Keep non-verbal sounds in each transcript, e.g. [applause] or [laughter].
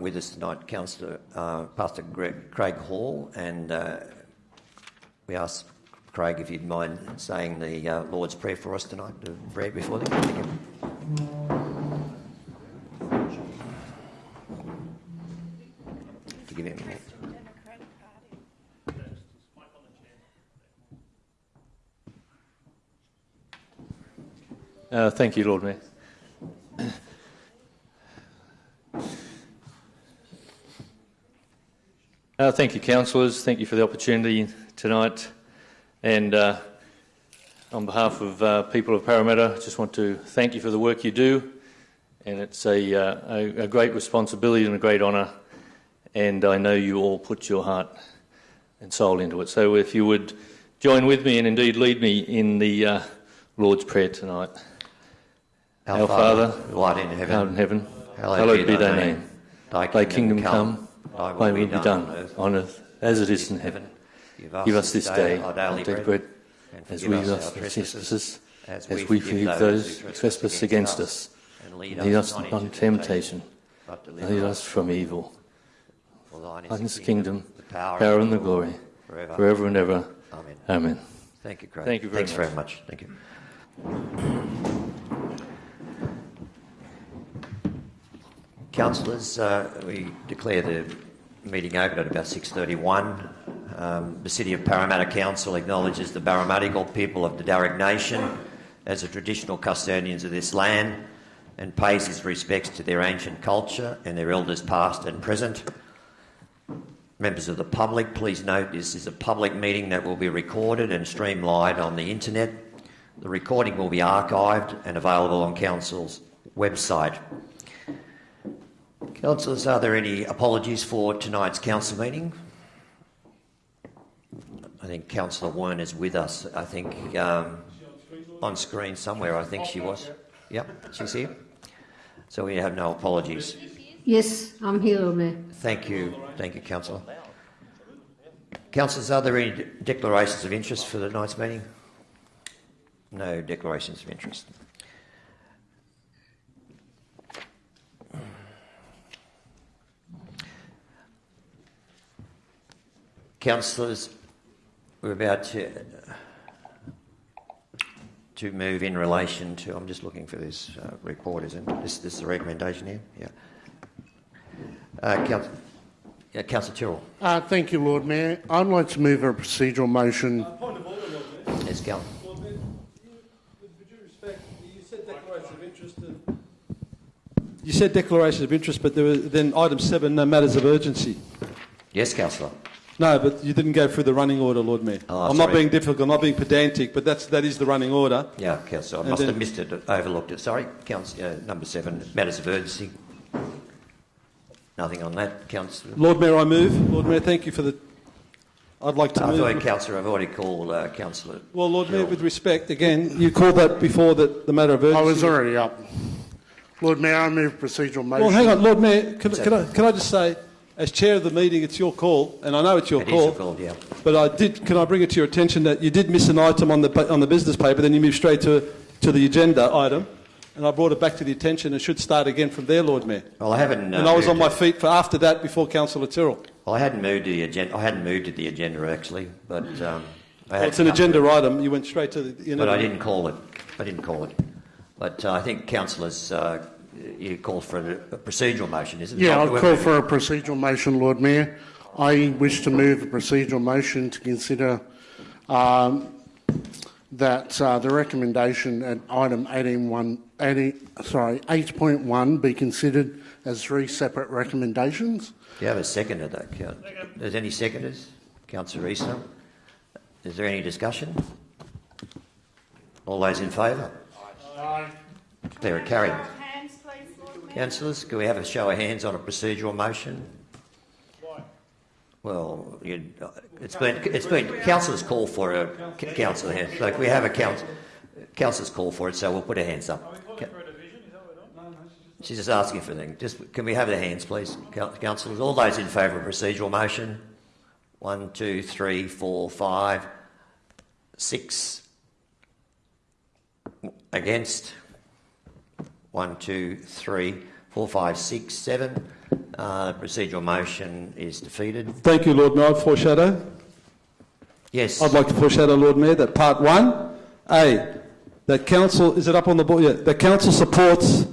with us tonight, Councillor uh, Pastor Craig Hall, and uh, we ask Craig if you'd mind saying the uh, Lord's Prayer for us tonight, to read before. Thank you. To thank you, Lord Mayor. Uh, thank you, councillors. Thank you for the opportunity tonight. And uh, on behalf of uh, people of Parramatta, I just want to thank you for the work you do. And it's a, uh, a, a great responsibility and a great honour. And I know you all put your heart and soul into it. So if you would join with me and indeed lead me in the uh, Lord's Prayer tonight. Our, Our Father, who art in heaven, in heaven, hallowed, hallowed be thy name. Thy Thy kingdom come, thy thy will be done on earth as it is in heaven. Give us this day our our daily daily bread, bread, and as forgive we us give our us our trespasses, trespasses, as as we we forgive forgive those who trespass against us. and lead Lead us us not not into temptation, but but deliver lead us us from evil. For thine Thine is is the kingdom, the power, power and the glory, forever. forever and ever. Amen. Amen. Thank you, Craig. Thank you very Thanks much. very much. Thank you. Councillors, uh, we declare the meeting open at about 6.31. Um, the City of Parramatta Council acknowledges the Burramattagal people of the Darug Nation as the traditional custodians of this land and pays its respects to their ancient culture and their elders past and present. Members of the public, please note this is a public meeting that will be recorded and streamed live on the internet. The recording will be archived and available on Council's website. Councillors, are there any apologies for tonight's council meeting? I think Councillor Wearne is with us. I think um, on screen somewhere. I think she was. Yep, she's here. So we have no apologies. Yes, I'm here, Lord Mayor. Thank you. Thank you, Councillor. Councillors, are there any declarations of interest for tonight's meeting? No declarations of interest. Councillors, we're about to, to move in relation to. I'm just looking for this uh, report, isn't it? This, this is the recommendation here? Yeah. Uh, Council, yeah, Councillor Tyrrell. Uh, thank you, Lord Mayor. I'd like to move a procedural motion. Point of order, Lord Mayor. Yes, Cal. Lord Mayor, you, with due respect, you said declaration of interest. And you said declaration of interest, but there were then item seven, no matters of urgency. Yes, Councillor. No, but you didn't go through the running order, Lord Mayor. Oh, I'm not being difficult, I'm not being pedantic, but that's, that is the running order. Yeah, Councillor. I And must then- have missed it, overlooked it. Sorry, Councillor, uh, number seven, matters of urgency. Nothing on that, Councillor. Lord Mayor, I move. Lord Mayor, thank you for the. I'd like to I thought, move. Councillor, I've already called uh, Councillor. Well, Lord Mayor, with respect, again, you called that before the, the matter of urgency. I was already up. Lord Mayor, I move procedural motion. Well, hang on, Lord Mayor, can, can, I, can I just say, as chair of the meeting, it's your call, and I know it's your It is call. your call, yeah. But I did. Can I bring it to your attention that you did miss an item on the on the business paper, then you moved straight to to the agenda item, and I brought it back to the attention. and should start again from there, Lord Mayor. Well, I haven't. Uh, and I was on my feet for after that before Councillor Tyrrell. Well, I hadn't moved to the agenda. I hadn't moved to the agenda actually, but um, I Well, it's an agenda item. You went straight to the. You know, But I didn't call it. I didn't call it. But uh, I think councillors, uh, you called for a, a procedural motion, isn't it? Yeah, I'd call for a procedural motion, Lord Mayor. I wish to move a procedural motion to consider um, that uh, the recommendation at item 18.1, 18, sorry, 8.1 be considered as three separate recommendations. Do you have a seconder, though? Count? Is there any seconders? Councillor Easter? Is there any discussion? All those in favour? Declare it carried. Hands, please, Lord Mayor. Councillors, can we have a show of hands on a procedural motion? Why? Well, you, uh, it's been it's been councillors call for a councillor hand. So we have a council councillors call for it, so we'll put our hands up. She's just asking for things. Just can we have their hands, please, councillors? All those in favour of procedural motion? One, two, three, four, five, six. Against? One, two, three, four, five, six, seven. Uh, the procedural motion is defeated. Thank you, Lord Mayor. Foreshadow. Yes. I'd like to foreshadow, Lord Mayor, that part one, A, that council, is it up on the board? Yeah, that council supports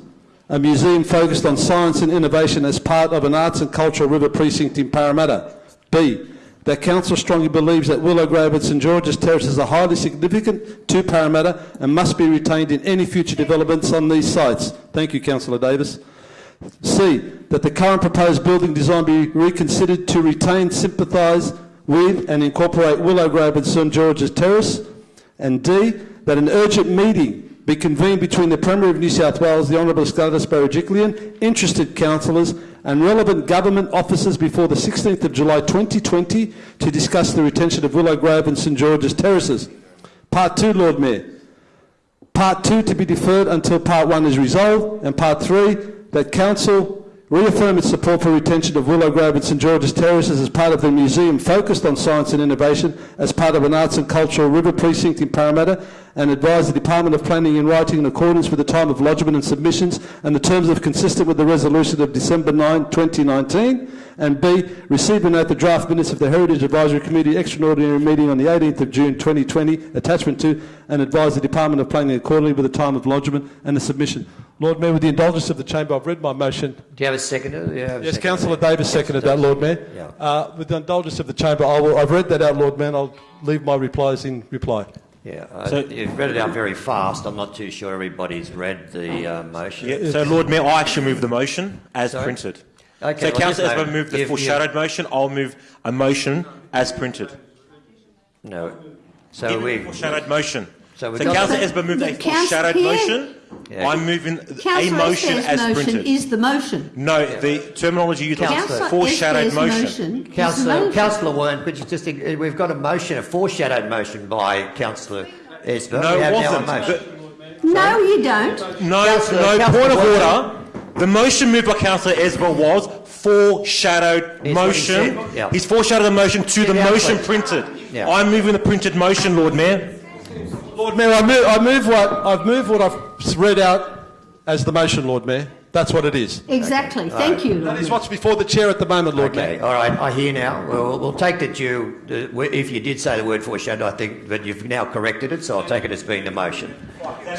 a museum focused on science and innovation as part of an arts and cultural river precinct in Parramatta. B, that council strongly believes that Willow Grove and St George's Terraces are highly significant to Parramatta and must be retained in any future developments on these sites. Thank you, Councillor Davis. C, that the current proposed building design be reconsidered to retain, sympathise with and incorporate Willow Grove and St George's Terrace. And D, that an urgent meeting be convened between the Premier of New South Wales, the Honourable Scarlett Berejiklian, interested councillors and relevant government officers before the 16th of July 2020 to discuss the retention of Willow Grove and St George's Terraces. Part 2, Lord Mayor. Part two to be deferred until part one is resolved, and part three that council reaffirm its support for retention of Willow Grove and St George's Terraces as part of the museum focused on science and innovation as part of an arts and cultural river precinct in Parramatta, and advise the Department of Planning in writing in accordance with the time of lodgement and submissions and the terms of consistent with the resolution of December 9, 2019. And B, receive and note the draft minutes of the Heritage Advisory Committee extraordinary meeting on the 18th of June 2020, attachment to, and advise the Department of Planning accordingly with the time of lodgement and the submission. Lord Mayor, with the indulgence of the Chamber, I've read my motion. Do you have a seconder? Do have Yes, seconder? Councillor Davis seconded that, Lord Mayor. Yeah. Uh, with the indulgence of the Chamber, I will, I've read that out, Lord Mayor, I'll leave my replies in reply. Yeah, uh, So- you've read it out very fast. I'm not too sure everybody's read the uh, motion. Yeah, so, Lord Mayor, I actually move the motion as Sorry? printed. Okay, so, well, Councillor just Esber moved the you've- foreshadowed motion. I'll move a motion as printed. No. So Give we. a foreshadowed motion. So So, we've got- Councillor Esber moved The a council foreshadowed here- motion. Yeah. I'm moving a Councillor motion Esber's as motion printed. is the motion. no, the terminology used was Councillor foreshadowed Esber's motion. motion is the Councillor, motion. Councillor Warren, could you just, uh, we've got a motion, a foreshadowed motion by Councillor Esber. No, we it have now a wasn't. motion. The- No, you don't. no, Councillor- no Councillor point of Watson. order. The motion moved by Councillor Esber was foreshadowed Yes, what he motion. yeah. He's foreshadowed the motion to Get the out, motion please. printed. Yeah. I'm moving the printed motion, Lord Mayor. Lord Mayor, I move, I move what I've moved what I've read out as the motion, Lord Mayor. That's what it is. Exactly. Thank you. That is what's before the chair at the moment, Lord Okay, Mayor. all right, I hear now. We'll, we'll take that you, uh, if you did say the word foreshadowed, I think, but you've now corrected it, so I'll take it as being the motion.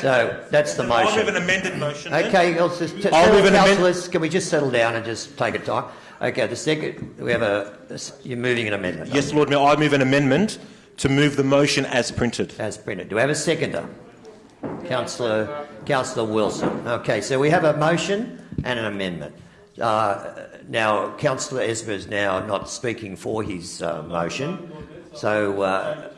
So that's the motion. I'll move an amended motion. then. Okay, let's just, t- I'll settle, move an amend- councillors, can we just settle down and just take a time? Okay, the second, we have a, you're moving an amendment. Yes, Lord Mayor, I move an amendment to move the motion as printed. As printed. Do we have a seconder? Councillor, Councillor Wilson. Okay, so we have a motion and an amendment. Uh, now, Councillor Esber is now not speaking for his uh, motion. So, uh,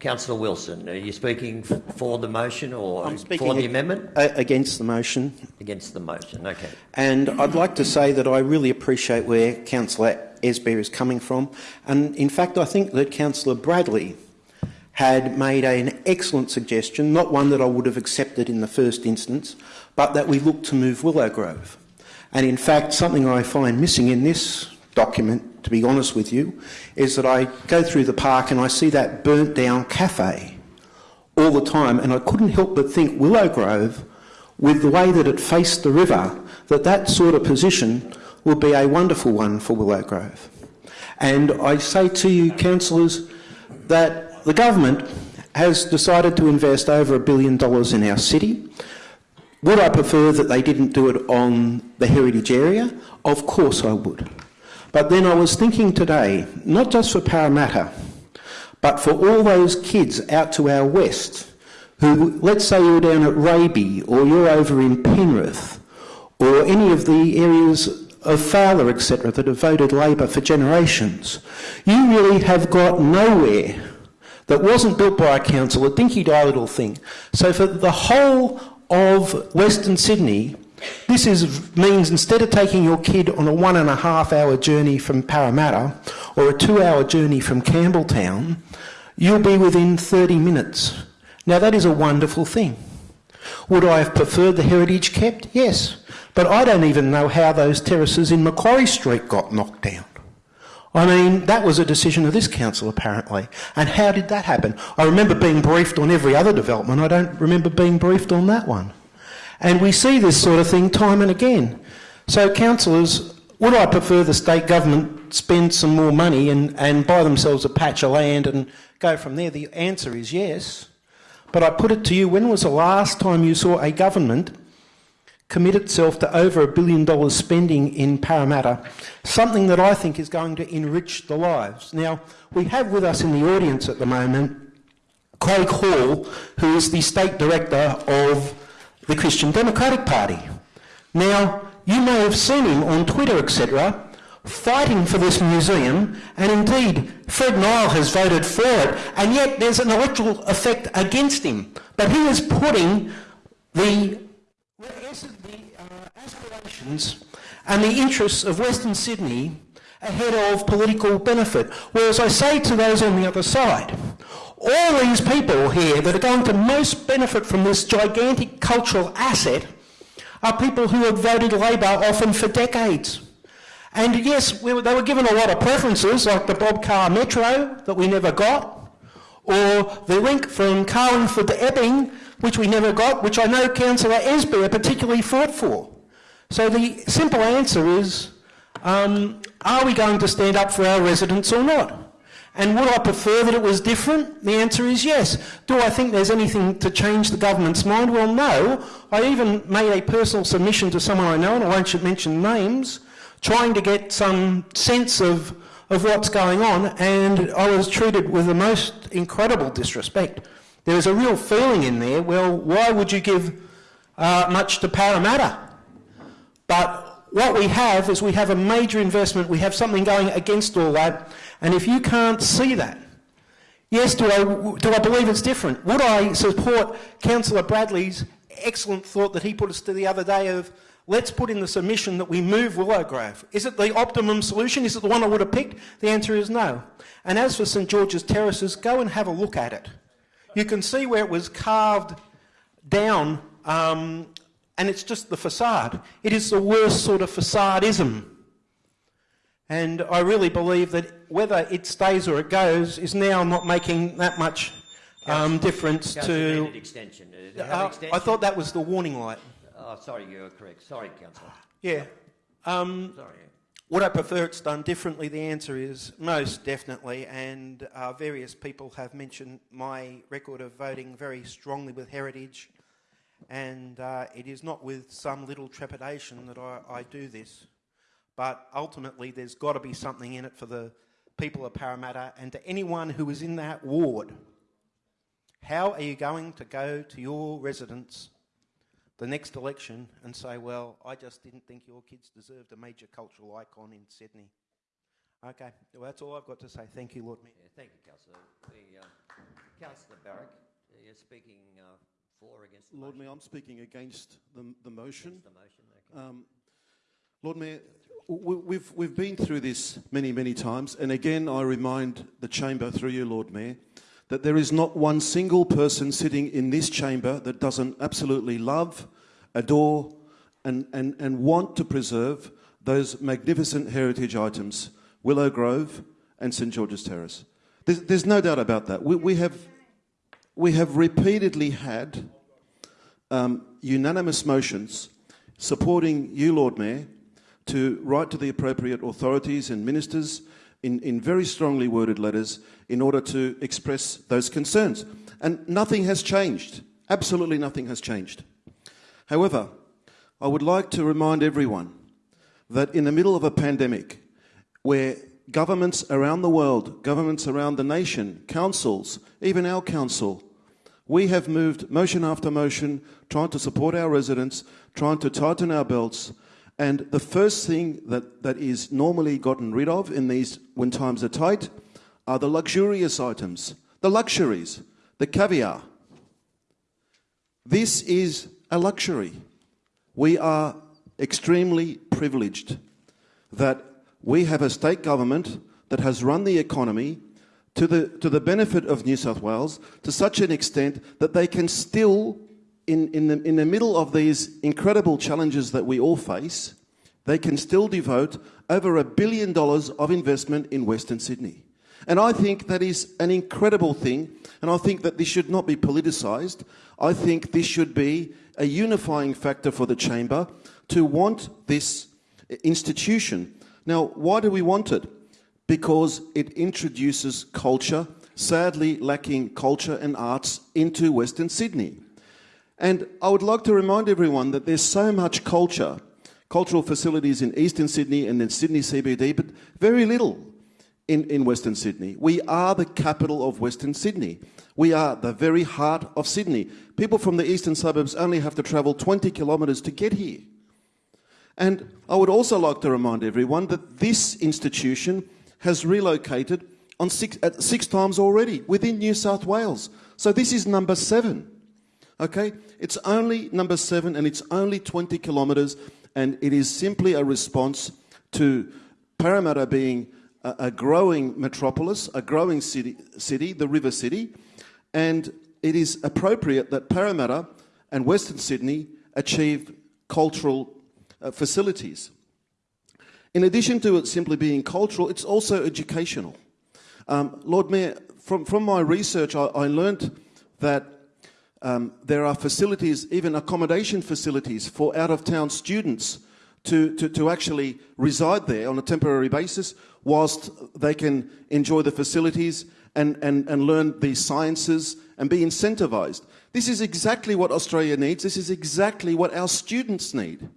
Councillor Wilson, are you speaking f- for the motion or for the amendment? against the motion, Against the motion, okay. and I'd like to say that I really appreciate where Councillor Esber is coming from, and in fact, I think that Councillor Bradley had made an excellent suggestion, not one that I would have accepted in the first instance, but that we look to move Willow Grove. And in fact, something I find missing in this document, to be honest with you, is that I go through the park and I see that burnt down cafe all the time, and I couldn't help but think Willow Grove, with the way that it faced the river, that that sort of position would be a wonderful one for Willow Grove. And I say to you, councillors, that the government has decided to invest over a billion dollars in our city. Would I prefer that they didn't do it on the heritage area? Of course I would. But then I was thinking today, not just for Parramatta, but for all those kids out to our west who, let's say you're down at Raby or you're over in Penrith or any of the areas of Fowler, etc., that have voted Labor for generations, you really have got nowhere that wasn't built by a council, a dinky die little thing. So for the whole of Western Sydney, this is, means instead of taking your kid on a one and a half hour journey from Parramatta or a two hour journey from Campbelltown, you'll be within 30 minutes. Now that is a wonderful thing. Would I have preferred the heritage kept? Yes. But I don't even know how those terraces in Macquarie Street got knocked down. I mean, that was a decision of this council, apparently. And how did that happen? I remember being briefed on every other development. I don't remember being briefed on that one. And we see this sort of thing time and again. So, councillors, would I prefer the state government spend some more money and, and buy themselves a patch of land and go from there? The answer is yes. But I put it to you, when was the last time you saw a government commit itself to over a billion dollars spending in Parramatta, something that I think is going to enrich the lives? Now, we have with us in the audience at the moment Craig Hall, who is the state director of the Christian Democratic Party. Now, you may have seen him on Twitter, etc., fighting for this museum, and indeed, Fred Nile has voted for it, and yet there's an electoral effect against him. But he is putting the, aspirations and the interests of Western Sydney ahead of political benefit. Whereas I say to those on the other side, all these people here that are going to most benefit from this gigantic cultural asset are people who have voted Labor often for decades. And yes, we were, they were given a lot of preferences, like the Bob Carr Metro that we never got, or the link from Carlingford to Epping, which we never got, which I know Councillor Esber particularly fought for. So the simple answer is, um, are we going to stand up for our residents or not? And would I prefer that it was different? The answer is yes. Do I think there's anything to change the government's mind? Well, no. I even made a personal submission to someone I know, and I won't mention names, trying to get some sense of, of what's going on, and I was treated with the most incredible disrespect. There was a real feeling in there, well, why would you give uh, much to Parramatta? But what we have is we have a major investment, we have something going against all that, and if you can't see that, yes, do I, do I believe it's different? Would I support Councillor Bradley's excellent thought that he put us to the other day of let's put in the submission that we move Willow Grove? Is it the optimum solution? Is it the one I would have picked? The answer is no. And as for St George's Terraces, go and have a look at it. You can see where it was carved down um, and it's just the facade. It is the worst sort of facadism. And I really believe that whether it stays or it goes is now not making that much um, difference to. extension. Uh, you extension? I thought that was the warning light. Oh, sorry, you're correct. Sorry, Councillor. Yeah. Um, Sorry. would I prefer it's done differently? The answer is most definitely. And uh, various people have mentioned my record of voting very strongly with heritage. And uh, it is not with some little trepidation that I, I do this. But ultimately, there's got to be something in it for the people of Parramatta and to anyone who is in that ward. How are you going to go to your residents the next election and say, well, I just didn't think your kids deserved a major cultural icon in Sydney? Okay, well, that's all I've got to say. Thank you, Lord Mayor. Yeah, thank you, Councillor. The, uh, Councillor Barrak, you're speaking uh, for or against the Lord motion? Mayor, I'm speaking against the, the motion. Against the motion, okay. Um, Lord Mayor, we've, we've been through this many, many times, and again I remind the chamber through you, Lord Mayor, that there is not one single person sitting in this chamber that doesn't absolutely love, adore, and, and, and want to preserve those magnificent heritage items, Willow Grove and St George's Terrace. There's, there's no doubt about that. We, we, have, we have repeatedly had um, unanimous motions supporting you, Lord Mayor, to write to the appropriate authorities and ministers in, in very strongly worded letters in order to express those concerns. And nothing has changed. Absolutely nothing has changed. However, I would like to remind everyone that in the middle of a pandemic, where governments around the world, governments around the nation, councils, even our council, we have moved motion after motion, trying to support our residents, trying to tighten our belts. And the first thing that, that is normally gotten rid of in these when times are tight are the luxurious items, the luxuries, the caviar. This is a luxury. We are extremely privileged that we have a state government that has run the economy to the, to the benefit of New South Wales to such an extent that they can still, in, in, the, in the middle of these incredible challenges that we all face, they can still devote over a billion dollars of investment in Western Sydney. And I think that is an incredible thing, and I think that this should not be politicised. I think this should be a unifying factor for the chamber to want this institution. Now, why do we want it? Because it introduces culture, sadly lacking culture and arts, into Western Sydney. And I would like to remind everyone that there's so much culture, cultural facilities in Eastern Sydney and in Sydney CBD, but very little in, in Western Sydney. We are the capital of Western Sydney. We are the very heart of Sydney. People from the eastern suburbs only have to travel 20 kilometres to get here. And I would also like to remind everyone that this institution has relocated on six, six times already within New South Wales. So this is number seven. Okay? It's only number seven and it's only 20 kilometres, and it is simply a response to Parramatta being a, a growing metropolis, a growing city, city, the river city, and it is appropriate that Parramatta and Western Sydney achieve cultural uh, facilities. In addition to it simply being cultural, it's also educational. Um, Lord Mayor, from, from my research, I, I learnt that um, there are facilities, even accommodation facilities for out of town students to, to, to actually reside there on a temporary basis whilst they can enjoy the facilities and, and, and learn the sciences and be incentivised. This is exactly what Australia needs. This is exactly what our students need.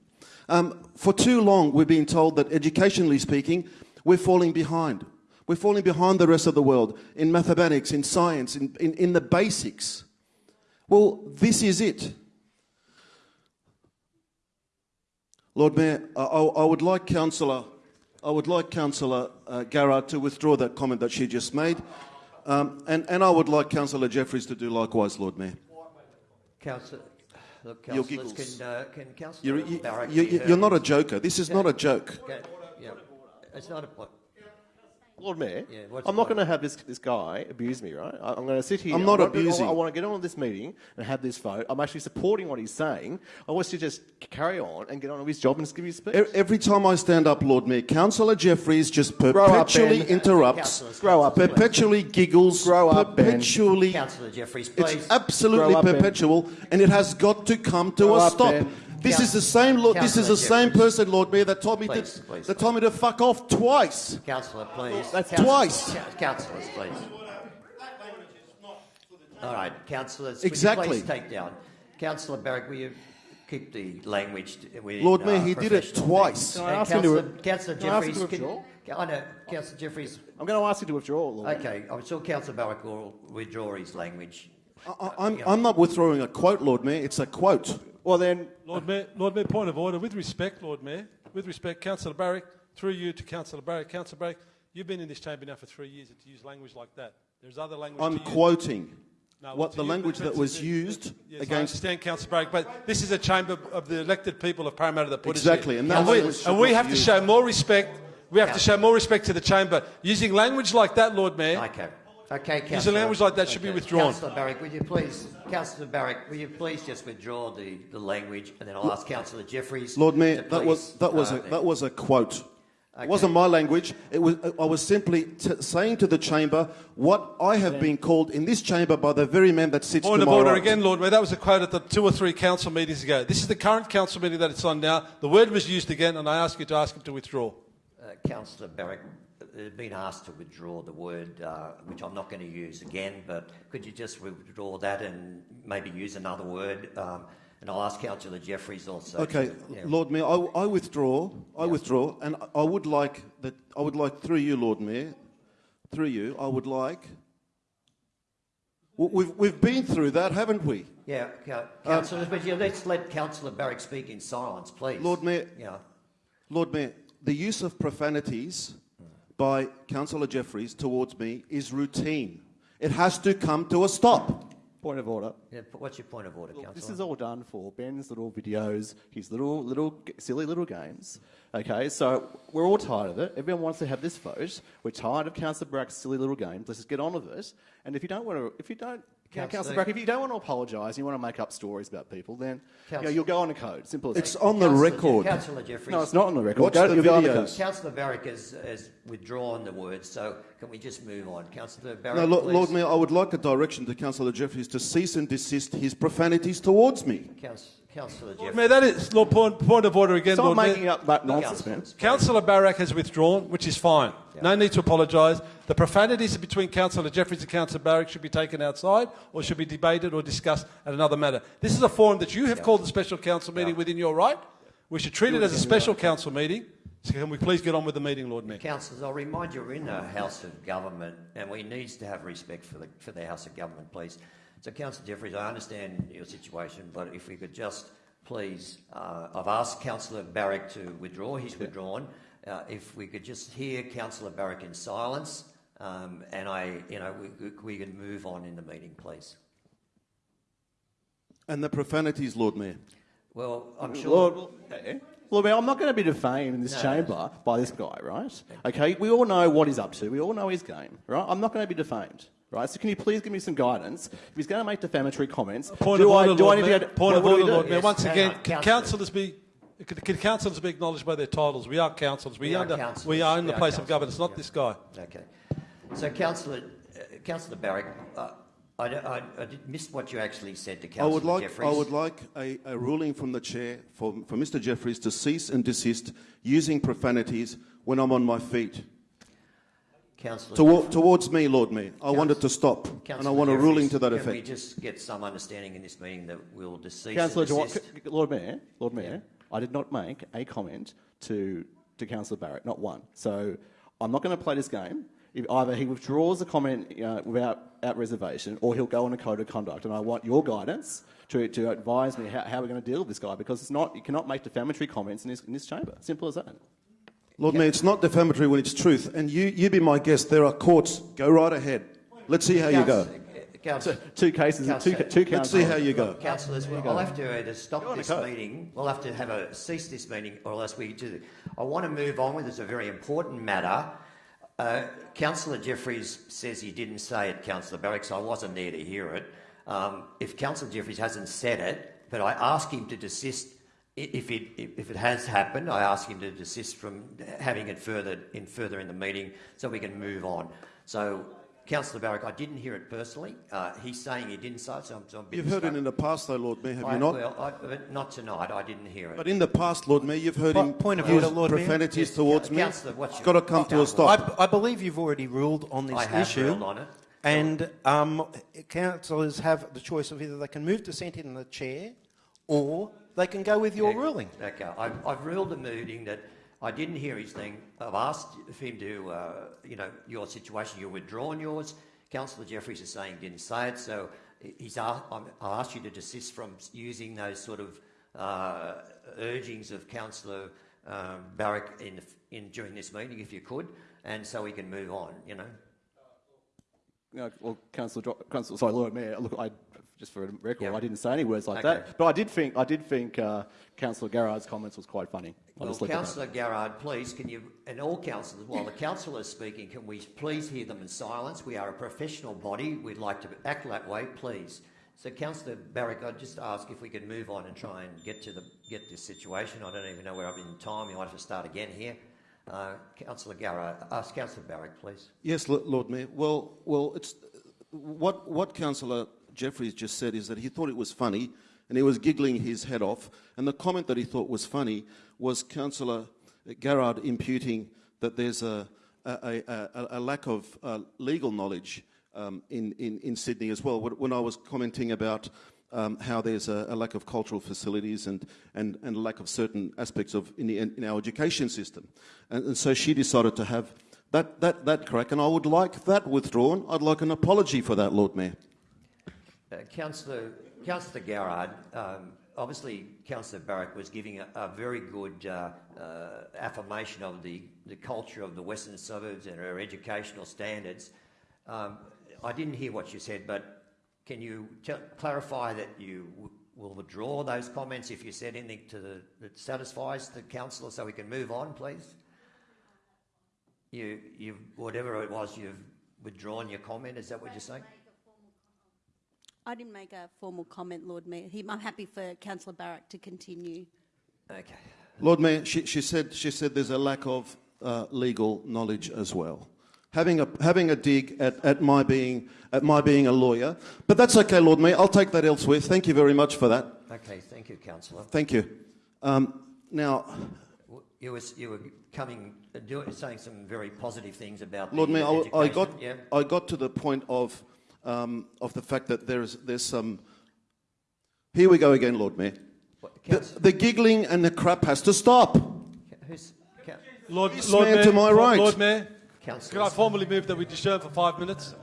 Um, for too long, we've been told that educationally speaking, we're falling behind. We're falling behind the rest of the world in mathematics, in science, in, in, in the basics. Well, this is it. Lord Mayor, I, I would like Councillor, I would like Councillor uh, Garrard to withdraw that comment that she just made, um, and, and I would like Councillor Jeffries to do likewise, Lord Mayor. Councillor, look, Your councillors, giggles. can, uh, can Councillor You're, you, Barrett you, be you- heard? you're not a joker. This is not a joke. Okay, yeah. It's not a point. Lord Mayor, Yeah, I'm not the going to have this, this guy abuse me, right? I- I'm going to sit here. I'm I not want to- abusing. I, want to get on with this meeting and have this vote. I'm actually supporting what he's saying. I want to just carry on and get on with his job and just give his speech. Every time I stand up, Lord Mayor, Councillor Jeffries just up, perpetually Ben. interrupts, Councillors, grow up, councillors, please. perpetually giggles, Grow up, Ben. perpetually. Councillor Jeffries, please. It's absolutely Grow up, Ben. perpetual, and it has got to come to Grow a up, stop. Ben. This is the same. Lord, this is the Councillor same person, Lord Mayor, that told me Please, to please, that told me to fuck off twice. Councillor, please. That's twice. Councillors, please. All right, councillors, Exactly. please take down. Councillor Barrak, will you keep the language within, Lord uh, Mayor, he did it twice. Can I Uh, ask him to- Councillor, Councillor I Jeffries, can. I know, Councillor Jeffries. I'm going to ask you to withdraw, Lord. Okay, I'm sure Councillor Barrak will withdraw his language. I, I'm, I'm not withdrawing a quote, Lord Mayor. It's a quote. Well, then, Lord Mayor, Lord Mayor, point of order. With respect, Lord Mayor, with respect, Councillor Barrak, through you to Councillor Barrak. Councillor Barrak, you've been in this chamber now for three years to use language like that. There's other language I'm to use. quoting No, what the you, language that was used Yes, I against. understand, Councillor Barrak, but this is a chamber of the elected people of Parramatta that put Exactly, us and here. that and we, language should and we have be to show more respect. We have to show more respect to the chamber. Using language like that, Lord Mayor, Okay. Okay, Councillor. Using language like that should be withdrawn. Councillor Barrak, would you please, Councillor Barrak, will you please just withdraw the, the language, and then I'll ask Councillor Jeffries. Lord Mayor, to that was that was uh, a, that was a quote. Okay. It wasn't my language. It was I was simply t- saying to the chamber what I have been called in this chamber by the very man that sits Point to of my order right. again, Lord Mayor. That was a quote at the two or three council meetings ago. This is the current council meeting that it's on now. The word was used again, and I ask you to ask him to withdraw. Uh, Councillor Barrak, been asked to withdraw the word, uh, which I'm not going to use again, but could you just withdraw that and maybe use another word? Um, and I'll ask Councillor Jeffries also. Okay, to- yeah. Lord Mayor, I, I withdraw. I withdraw, and I would like that. I would like through you, Lord Mayor, through you. I would like. We've we've been through that, haven't we? Yeah, Coun- councillors, but yeah, let's let Councillor Barrak speak in silence, please. Lord Mayor, Yeah. Lord Mayor, the use of profanities by Councillor Jeffries towards me is routine. It has to come to a stop. point of order. yeah. What's your point of order, Councillor? This is all done for Ben's little videos, his little, little, silly little games. Okay, so we're all tired of it. Everyone wants to have this vote. We're tired of Councillor Brack's silly little games. Let's just get on with it. And if you don't want to, if you don't, yeah, Councillor- Councillor Brack, if you don't want to apologise, you want to make up stories about people, then you know, you'll go on a code. Simple as It's that. on the Councillor Je- record. Councillor Jeffries. No, it's not on the record. Watch Go- the you'll go on a videos. code. Councillor Barrak has, has withdrawn the words, so can we just move on? Councillor Barrak, No, Lord. Lord Mayor, I would like a direction to Councillor Jeffries to cease and desist his profanities towards me. Councillor, Councillor Lord Mayor, that is, Lord, point, point of order again, Stop Lord Mayor. making up that nonsense, man. Councillor Barrak has withdrawn, which is fine. No need to apologise. The profanities between Councillor Jeffries and Councillor Barrak should be taken outside or should be debated or discussed at another matter. This is a forum that you have called a special council meeting within your right. We should treat it as a special council meeting. So can we please get on with the meeting, Lord Mayor? Councillors, I'll remind you, we're in a House of Government and we need to have respect for the, for the House of Government, please. So, Councillor Jeffries, I understand your situation, but if we could just please, uh, I've asked Councillor Barrak to withdraw, he's withdrawn. Uh, if we could just hear Councillor Barrak in silence um, and I, you know, we, we can move on in the meeting, please. And the profanities, Lord Mayor. Well, I'm sure. Lord, okay. Lord Mayor, I'm not going to be defamed in this No. chamber by this guy, right? Okay, we all know what he's up to. We all know his game, right? I'm not going to be defamed, right? So can you please give me some guidance? If he's going to make defamatory comments, Point do of I, order, do I need to Mayor. go to- Point what- of what do we order. Lord Mayor. Yes, Once again, on, can councillors. councillors be... Can, can councillors be acknowledged by their titles? We are councillors. We, We under, councillors. we are in the are place of governance, not yeah. this guy. Okay. So, Councillor, uh, Councillor Barrak, uh, I, I, I did- missed what you actually said to I Councillor would like, Jeffries. I would like a, a ruling from the chair for, for Mr. Jeffries to cease and desist using profanities when I'm on my feet. Councillor Toward, towards me, Lord Mayor. I want it to stop. and I want a ruling to that Can we just get some understanding in this meeting that we'll cease Councillor, and do I- desist? c- Lord Mayor, Lord Mayor, I did not make a comment to, to Councillor Barrett, not one. So I'm not going to play this game. If either he withdraws the comment uh, without out reservation, or he'll go on a code of conduct. And I want your guidance to, to advise me how, how we're going to deal with this guy, because it's not, you cannot make defamatory comments in this, in this chamber. Simple as that. Lord Mayor, it's not defamatory when it's truth. And you, you be my guest. There are courts. Go right ahead. Let's see how you go. Councillor, Two cases, two, Councillor, two Let's see how you go. Councillors, well, I'll have to either stop this meeting, we'll have to have a cease this meeting, or else we do. I want to move on with this, a very important matter. Uh, Councillor Jeffries says he didn't say it, Councillor Barrak, so I wasn't there to hear it. Um, if Councillor Jeffries hasn't said it, but I ask him to desist, i- if it, if it has happened, I ask him to desist from having it further in further in the meeting so we can move on. So, Councillor Barrak, I didn't hear it personally. Uh, he's saying he didn't say it, so I'm, so I'm a bit You've heard it in the past, though, Lord Mayor, have I- you not? Well, I, but not tonight. I didn't hear it. But in the past, Lord Mayor, you've heard Po- him point of use order, Lord Mayor. profanities Yes, towards me. Councillor, what's It's your- got to come to a stop. I, I believe you've already ruled on this I have issue. ruled on it. And um, councillors have the choice of either they can move dissent in the chair or they can go with your Yeah, ruling. Okay, I've, I've ruled the meeting that I didn't hear his thing. I've asked for him to, uh, you know, your situation, you're withdrawn yours. Councillor Jeffries is saying he didn't say it, so he's asked, I'm- asked you to desist from using those sort of uh, urgings of Councillor um, Barrak in, in during this meeting, if you could, and so we can move on. You know. No, well, Councillor, Dro- Councillor, sorry, Lord Mayor. Look, I just for a record, Yeah. I didn't say any words like Okay. that. But I did think, I did think uh, Councillor Garrard's comments was quite funny. Well, just leave it at that. Councillor Garrard, please, can you, and all councillors, while the councillor is speaking, can we please hear them in silence? We are a professional body. We'd like to act that way, please. So, Councillor Barrak, I'd just ask if we could move on and try and get to the get this situation. I don't even know where I'm in time. You might have to start again here. Uh, Councillor Garrard, ask Councillor Barrak, please. Yes, Lord Mayor. Well, well, it's what what Councillor Jeffries just said is that he thought it was funny, and he was giggling his head off. And the comment that he thought was funny was Councillor Garrard imputing that there's a a, a, a, lack of uh, legal knowledge um, in, in in Sydney as well. When I was commenting about. Um, how there's a, a lack of cultural facilities and, and, and a lack of certain aspects of in, the, in our education system. And, and so she decided to have that, that, that crack, and I would like that withdrawn. I'd like an apology for that, Lord Mayor. Uh, Councillor, Councillor Garrard, um, obviously Councillor Barrak was giving a, a very good uh, uh, affirmation of the, the culture of the western suburbs and our educational standards. Um, I didn't hear what you said, but can you clarify that you will withdraw those comments if you said anything to the, that satisfies the councillor so we can move on, please? You, you, whatever it was, you've withdrawn your comment, is that what you're saying? I didn't make a formal comment, Lord Mayor. He, I'm happy for Councillor Barrak to continue. Okay. Lord Mayor, she, she, said, she said there's a lack of uh, legal knowledge as well. Having a, having a dig at, at, my being, at my being a lawyer. But that's okay, Lord Mayor. I'll take that elsewhere. Thank you very much for that. Okay, thank you, councillor. Thank you. Um, now, You were, you were coming, uh, doing, saying some very positive things about Lord the Mayor, I, I got Yeah. I got to the point of um, of the fact that there's there's some. Here we go again, Lord Mayor. The, the giggling and the crap has to stop. Who's, Lord, Lord Mayor, to my right. Lord Mayor, Councillor. can I formally move that we adjourn for five minutes?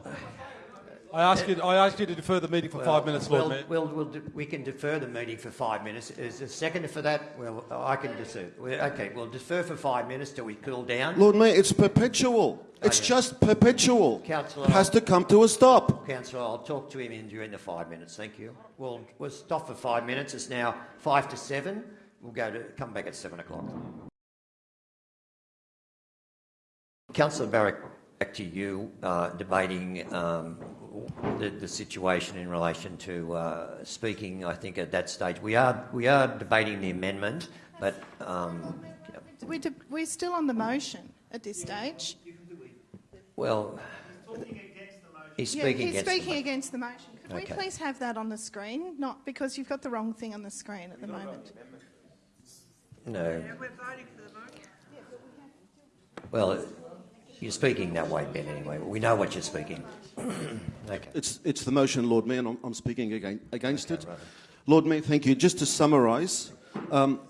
I ask you, I ask you to defer the meeting for five minutes, Lord well, Mayor. Well, we'll de- we can defer the meeting for five minutes. Is there a second for that? Well, I can defer. Well, Okay, we'll defer for five minutes till we cool down. Lord Mayor, it's perpetual. It's yeah. just perpetual. Councillor, It has to come to a stop. Councillor, I'll talk to him in during the five minutes. Thank you. We'll, we'll stop for five minutes. It's now five to seven. We'll go to come back at seven o'clock. Councillor Barrak, back to you, uh, debating um, the, the situation in relation to uh, speaking. I think at that stage we are we are debating the amendment, but um, We're, de- we're still on the motion at this stage. well, he's Yeah, speaking he's against. the speaking mo- against the motion. Could we please have that on the screen? Not because you've got the wrong thing on the screen at the moment. No. we're voting for the vote. Well, you're speaking that way, Ben. Anyway, we know what you're speaking. [clears throat] okay. It's, it's the motion, Lord Mayor, and I'm, I'm speaking again, against it. Lord Mayor, thank you. Just to summarise, um,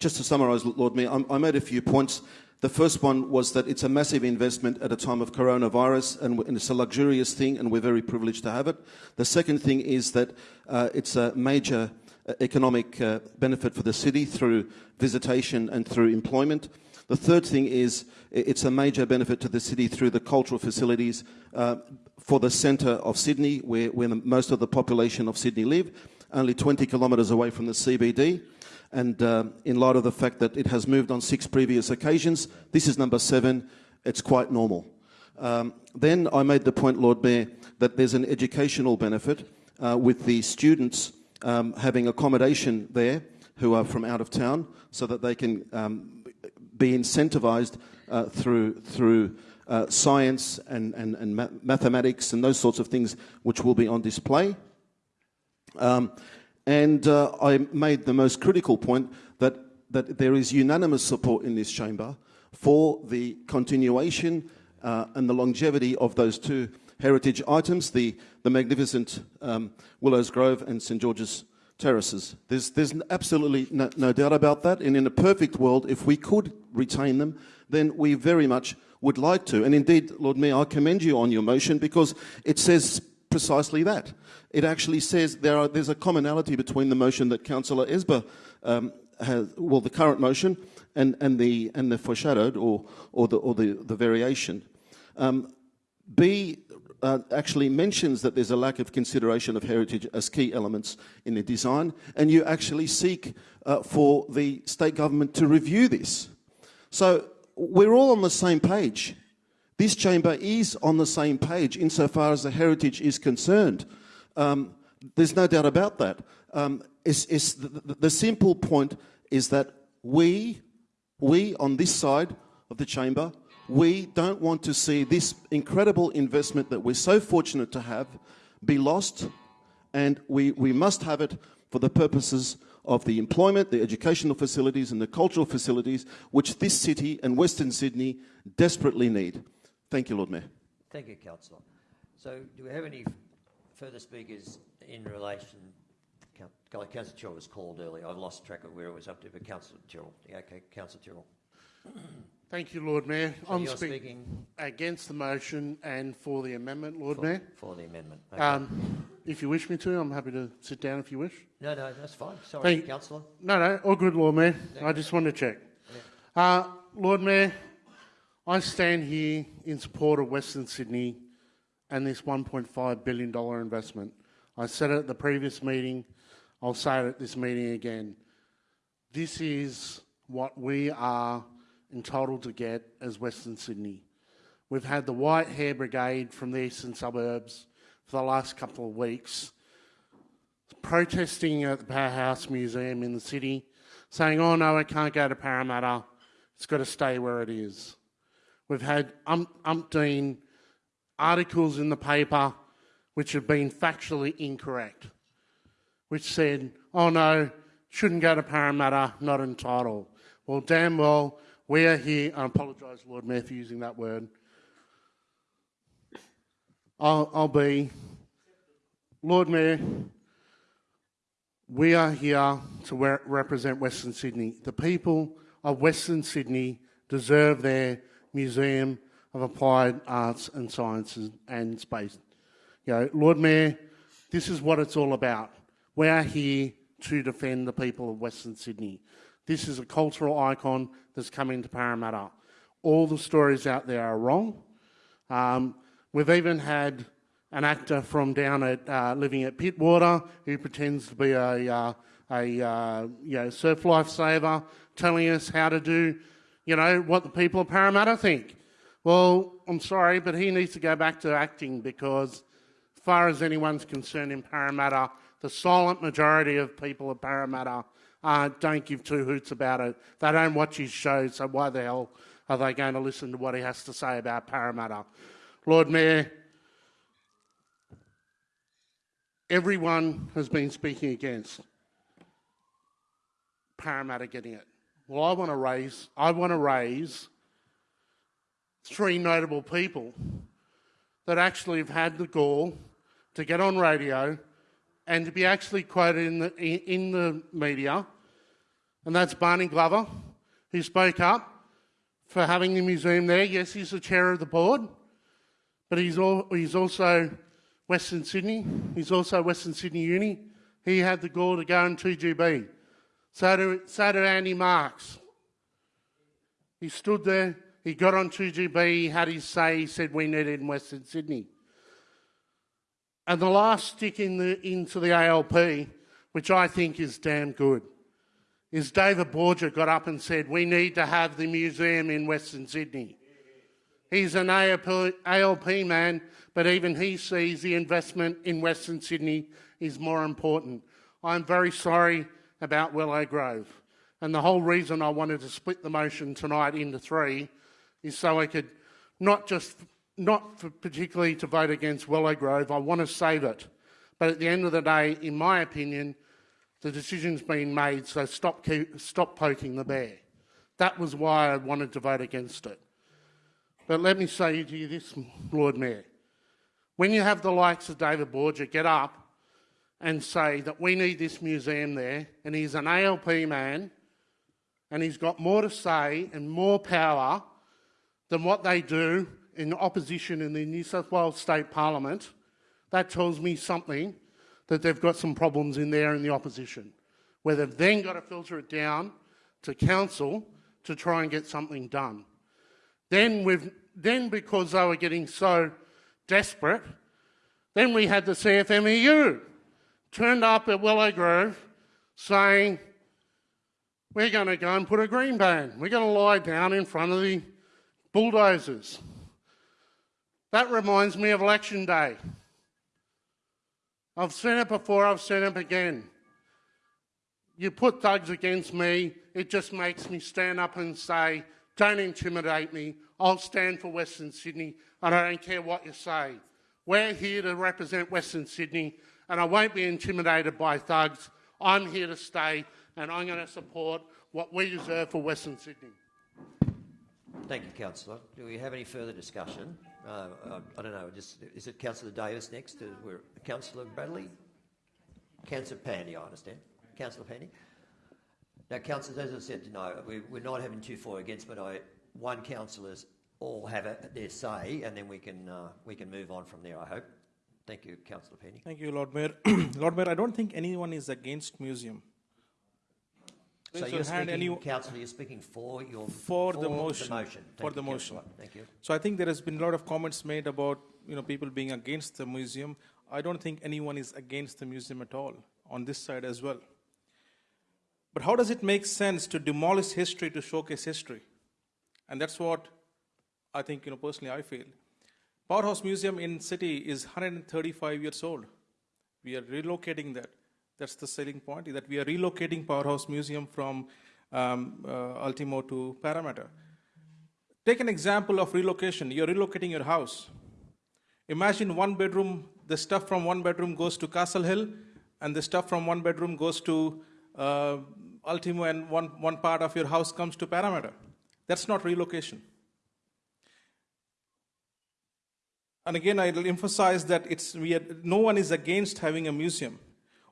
just to summarise, Lord Mayor, I, I made a few points. The first one was that it's a massive investment at a time of coronavirus, and, and it's a luxurious thing, and we're very privileged to have it. The second thing is that uh, it's a major uh, economic uh, benefit for the city through visitation and through employment. The third thing is it's a major benefit to the city through the cultural facilities uh, for the centre of Sydney, where, where most of the population of Sydney live, only 20 kilometres away from the CBD. And uh, in light of the fact that it has moved on six previous occasions, this is number seven, it's quite normal. Um, then I made the point, Lord Mayor, that there's an educational benefit uh, with the students um, having accommodation there who are from out of town so that they can um, be incentivised uh, through, through uh, science and, and, and ma- mathematics and those sorts of things which will be on display. Um, and uh, I made the most critical point that, that there is unanimous support in this chamber for the continuation uh, and the longevity of those two heritage items, the, the magnificent um, Willows Grove and St George's Terraces. There's, there's absolutely no, no doubt about that. And in a perfect world, if we could retain them, then we very much would like to. And indeed, Lord Mayor, I commend you on your motion because it says precisely that. It actually says there are, there's a commonality between the motion that Councillor Esber um, has, well, the current motion, and, and, the, and the foreshadowed or, or, the, or the, the variation. Um, B uh, actually mentions that there's a lack of consideration of heritage as key elements in the design, and you actually seek uh, for the state government to review this. So we're all on the same page. This chamber is on the same page insofar as the heritage is concerned. Um, there's no doubt about that. Um, it's, it's the, the, the simple point is that we, we on this side of the chamber, we don't want to see this incredible investment that we're so fortunate to have be lost, and we, we must have it for the purposes of the employment, the educational facilities, and the cultural facilities which this city and Western Sydney desperately need. Thank you, Lord Mayor. Thank you, councillor. So, do we have any further speakers in relation? Coun- Councillor Tyrrell was called earlier. I've lost track of where it was up to, but Councillor Tyrrell. Okay, Councillor Tyrrell. Thank you, Lord Mayor. So I'm speak- speaking against the motion and for the amendment, Lord for, Mayor. for the amendment. Okay. Um, if you wish me to, I'm happy to sit down if you wish. no, no, that's fine. Sorry, Thank- councillor. No, no, all good, Lord Mayor. I just want to check. Uh, Lord Mayor, I stand here in support of Western Sydney and this $1.5 billion investment. I said it at the previous meeting, I'll say it at this meeting again. This is what we are entitled to get as Western Sydney. We've had the White Hair Brigade from the eastern suburbs for the last couple of weeks protesting at the Powerhouse Museum in the city, saying, oh no, it can't go to Parramatta, it's got to stay where it is. We've had um, umpteen articles in the paper which have been factually incorrect, which said, oh no, shouldn't go to Parramatta, not entitled. Well, damn well, we are here. I apologise, Lord Mayor, for using that word. I'll, I'll be, Lord Mayor, we are here to re- represent Western Sydney. The people of Western Sydney deserve their Museum of Applied Arts and Sciences and Space. You know, Lord Mayor, this is what it's all about. We are here to defend the people of Western Sydney. This is a cultural icon that's coming to Parramatta. All the stories out there are wrong. Um, we've even had an actor from down at uh, living at Pittwater who pretends to be a, uh, a uh, you know, surf lifesaver telling us how to do, you know, what the people of Parramatta think. Well, I'm sorry, but he needs to go back to acting because, as far as anyone's concerned in Parramatta, the silent majority of people of Parramatta uh, don't give two hoots about it. They don't watch his shows, so why the hell are they going to listen to what he has to say about Parramatta? Lord Mayor, everyone has been speaking against Parramatta getting it. Well, I want to raise, I want to raise three notable people that actually have had the gall to get on radio and to be actually quoted in the, in the media, and that's Barney Glover, who spoke up for having the museum there. Yes, he's the chair of the board, but he's, all, he's also Western Sydney. He's also Western Sydney Uni. He had the gall to go in 2GB. So did, so did Andy Marks. He stood there, he got on 2GB, he had his say, he said we need it in Western Sydney. And the last stick in the, into the ALP, which I think is damn good, is David Borger got up and said, We need to have the museum in Western Sydney. He's an ALP, ALP man, but even he sees the investment in Western Sydney is more important. I'm very sorry about Willow Grove. And the whole reason I wanted to split the motion tonight into three is so I could not just not particularly to vote against Willow Grove. I want to save it. But at the end of the day, in my opinion, the decision's been made, so stop, keep, stop poking the bear. That was why I wanted to vote against it. But let me say to you this, Lord Mayor. When you have the likes of David Borger get up and say that we need this museum there, and he's an ALP man, and he's got more to say and more power than what they do in opposition in the New South Wales State Parliament, that tells me something that they've got some problems in there in the opposition, where they've then got to filter it down to council to try and get something done. Then, we've, then because they were getting so desperate, then we had the CFMEU turned up at Willow Grove saying, we're going to go and put a green ban. We're going to lie down in front of the bulldozers. That reminds me of election day. I've seen it before, I've seen it again. You put thugs against me, it just makes me stand up and say, don't intimidate me. I'll stand for Western Sydney and I don't care what you say. We're here to represent Western Sydney and I won't be intimidated by thugs. I'm here to stay and I'm going to support what we deserve for Western Sydney. Thank you, Councillor. Do we have any further discussion? Uh, I, I, don't know. Just is it Councillor Davis next? Uh, we're, Councillor Bradley, Councillor Pandey. I understand. Councillor Pandey. Now, councillors, as I said, no, we, we're not having two for against, but I one councillors all have a, their say, and then we can uh, we can move on from there. I hope. Thank you, Councillor Penny. Thank you, Lord Mayor. [clears throat] Lord Mayor, I don't think anyone is against museum. So you're speaking, any... Councillor, you're speaking for your for, for the motion. The motion. for the motion. Thank you. So I think there has been a lot of comments made about you know people being against the museum. I don't think anyone is against the museum at all on this side as well. But how does it make sense to demolish history to showcase history? And that's what I think you know personally I feel. Powerhouse Museum in city is 135 years old. We are relocating that. That's the selling point, that we are relocating Powerhouse Museum from um, uh, Ultimo to Parramatta. Take an example of relocation. You're relocating your house. Imagine one bedroom, the stuff from one bedroom goes to Castle Hill, and the stuff from one bedroom goes to uh, Ultimo, and one, one part of your house comes to Parramatta. That's not relocation. And again, I'll emphasize that it's, we are, no one is against having a museum.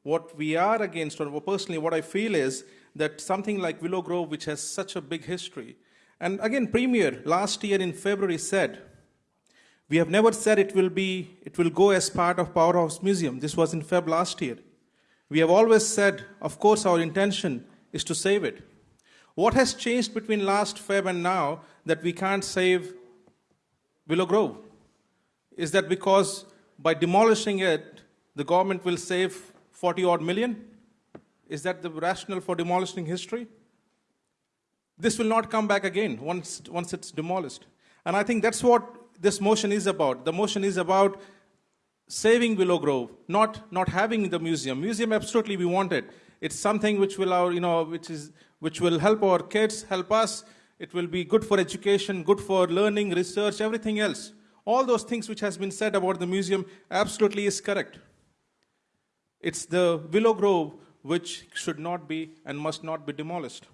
What we are against, or personally what I feel is that something like Willow Grove, which has such a big history, and again, Premier last year in February said, we have never said it will be, it will go as part of Powerhouse Museum. This was in Feb last year. We have always said, of course, our intention is to save it. What has changed between last Feb and now that we can't save Willow Grove? Is that because by demolishing it, the government will save 40 odd million? Is that the rationale for demolishing history? This will not come back again once, once it's demolished. And I think that's what this motion is about. The motion is about saving Willow Grove, not, not having the museum. Museum, absolutely, we want it. It's something which will, our, you know, which, is, which will help our kids, help us. It will be good for education, good for learning, research, everything else. All those things which has been said about the museum absolutely is correct. It's the Willow Grove which should not be and must not be demolished.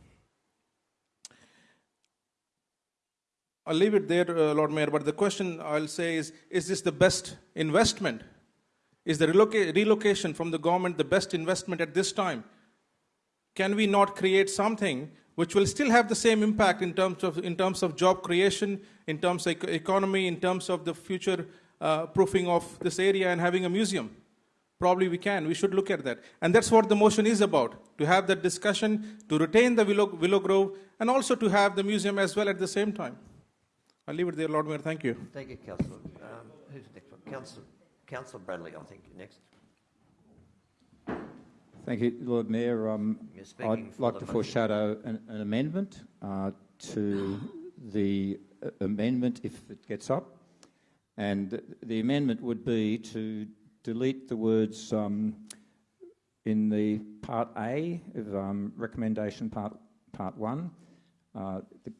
I'll leave it there, uh, Lord Mayor, but the question I'll say is Is this the best investment? Is the reloca- relocation from the government the best investment at this time? Can we not create something which will still have the same impact in terms of, in terms of job creation, in terms of economy, in terms of the future uh, proofing of this area and having a museum? Probably we can. We should look at that. And that's what the motion is about to have that discussion, to retain the Willow, Willow Grove, and also to have the museum as well at the same time. I'll leave it there, Lord Mayor. Thank you. Thank you, Councillor. Um, who's next one? Councillor, Councillor Bradley, I think, next. Thank you, Lord Mayor. Um, I'd like to motion. foreshadow an, an amendment uh, to the uh, amendment if it gets up. And the amendment would be to delete the words um, in the Part A of um, recommendation Part, part 1, uh, the,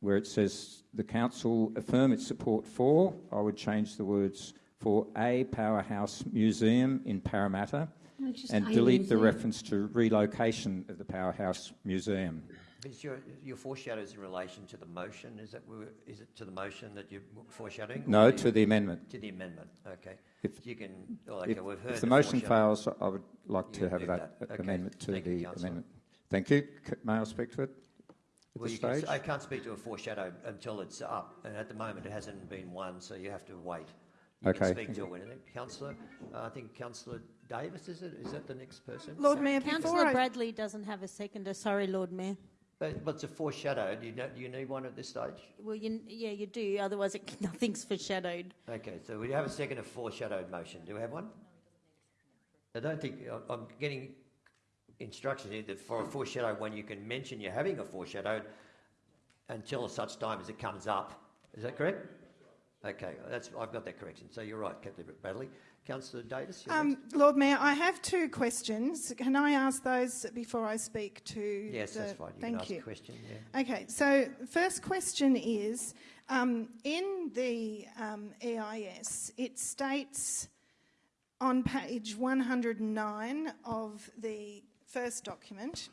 where it says the Council affirm its support for, I would change the words for a powerhouse museum in Parramatta and delete the reference to relocation of the powerhouse museum. Is your, your foreshadows in relation to the motion? Is, that, is it to the motion that you're foreshadowing? No, to the amendment. To the amendment, okay. If- you can, oh, okay, If, we've heard if the motion fails, I would like to have that, that. Okay. amendment to Thank you, the councillor. amendment. Thank you. C- May I speak to it Well, you can, I can't speak to a foreshadow until it's up, and at the moment it hasn't been one, so you have to wait. You Okay, can speak to it. Councillor, uh, I think Councillor Davis, is it? Is that the next person? Lord Mayor, Councillor Bradley doesn't have a seconder. Sorry, Lord Mayor. But, but it's a foreshadowed? Do you, know, do you need one at this stage? Well, you, yeah, you do. Otherwise, it, [laughs] nothing's foreshadowed. Okay, so we have a second of foreshadowed motion. Do we have one? I don't think I- I'm getting instructions here that for a foreshadowed one, you can mention you're having a foreshadowed until such time as it comes up. Is that correct? Okay, that's I've got that correction. So you're right, Captain Bradley. Councillor Davis. um. Lord Mayor, I have two questions. Can I ask those before I speak to? yes, the, that's fine. You thank you. question. Yeah. Okay, so first question is um, in the um, EIS, it states on page 109 of the first document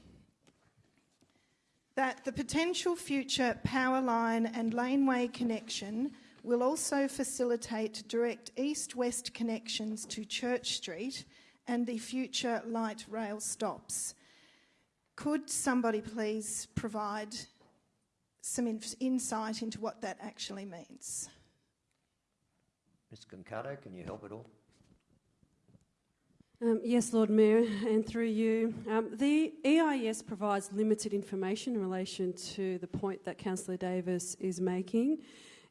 that the potential future power line and laneway connection will also facilitate direct east west connections to Church Street and the future light rail stops. Could somebody please provide some inf- insight into what that actually means? Ms. Concato, can you help at all? Um, yes, Lord Mayor, and through you. Um, the EIS provides limited information in relation to the point that Councillor Davis is making.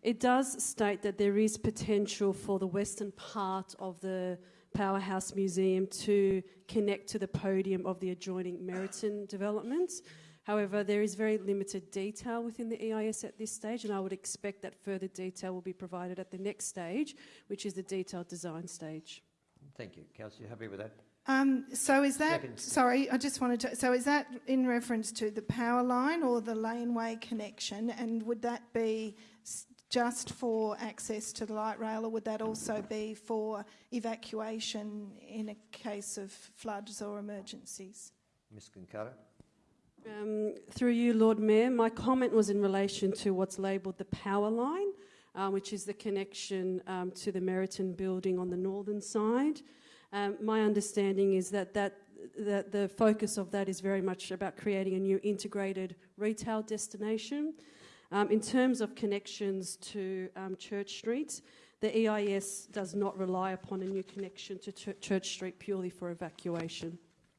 It does state that there is potential for the western part of the Powerhouse Museum to connect to the podium of the adjoining Meriton development. However, there is very limited detail within the EIS at this stage, and I would expect that further detail will be provided at the next stage, which is the detailed design stage. Thank you. Councillor, you happy with that? Um, so is that, Second. sorry, I just wanted to, so is that in reference to the power line or the laneway connection? And would that be s- just for access to the light rail, or would that also be for evacuation in a case of floods or emergencies? Ms Concato? Um, through you, Lord Mayor, my comment was in relation to what's labelled the power line, um, which is the connection um, to the Meriton building on the northern side. Um, my understanding is that, that that the focus of that is very much about creating a new integrated retail destination. Um, in terms of connections to um, Church Street, the EIS does not rely upon a new connection to Ch- Church Street purely for evacuation.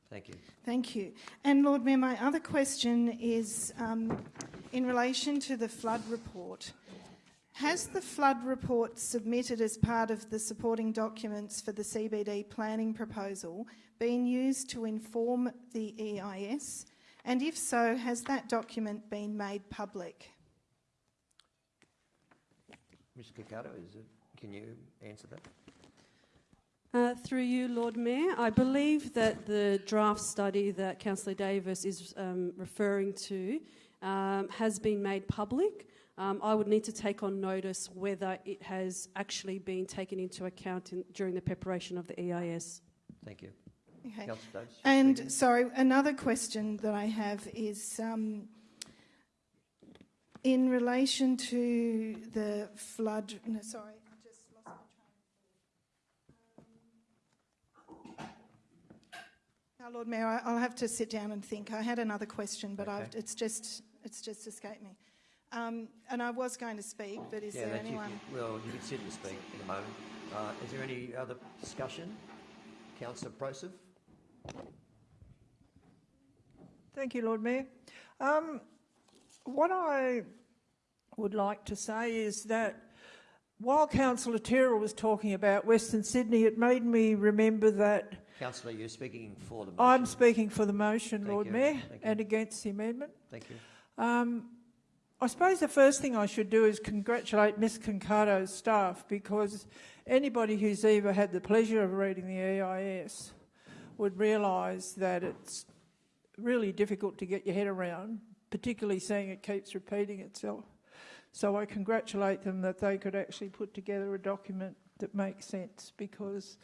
Thank you. Thank you. And Lord Mayor, my other question is um, in relation to the flood report. Has the flood report submitted as part of the supporting documents for the CBD planning proposal been used to inform the EIS? And if so, has that document been made public? Ms Concato, is it, can you answer that? Uh, through you, Lord Mayor, I believe that the draft study that Councillor Davis is um, referring to um, has been made public. Um, I would need to take on notice whether it has actually been taken into account in, during the preparation of the EIS. Thank you. Okay. Councillor Davis? And sorry, another question that I have is um, in relation to the flood. No, sorry, I just lost my train. Now, Lord Mayor, I- I'll have to sit down and think. I had another question, but I've, Okay. it's just it's just escaped me. Um, and I was going to speak, but is yeah, there that you anyone? well, you can sit and speak in a moment. Uh, is there any other discussion? Councillor Prociv? Thank you, Lord Mayor. Um, what I would like to say is that while Councillor Tyrrell was talking about Western Sydney, it made me remember that Councillor, you're speaking for the motion. I'm speaking for the motion, Thank Lord you. Mayor, and against the amendment. Thank you. Um, I suppose the first thing I should do is congratulate Miss Concato's staff because anybody who's ever had the pleasure of reading the EIS would realise that it's really difficult to get your head around, particularly seeing it keeps repeating itself. So I congratulate them that they could actually put together a document that makes sense because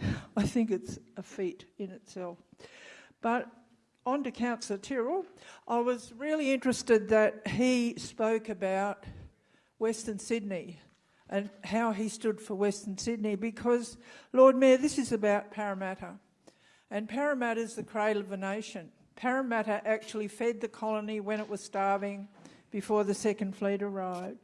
[laughs] I think it's a feat in itself. But on to Councillor Tyrrell. I was really interested that he spoke about Western Sydney and how he stood for Western Sydney because, Lord Mayor, this is about Parramatta. And Parramatta is the cradle of a nation. Parramatta actually fed the colony when it was starving before the Second Fleet arrived.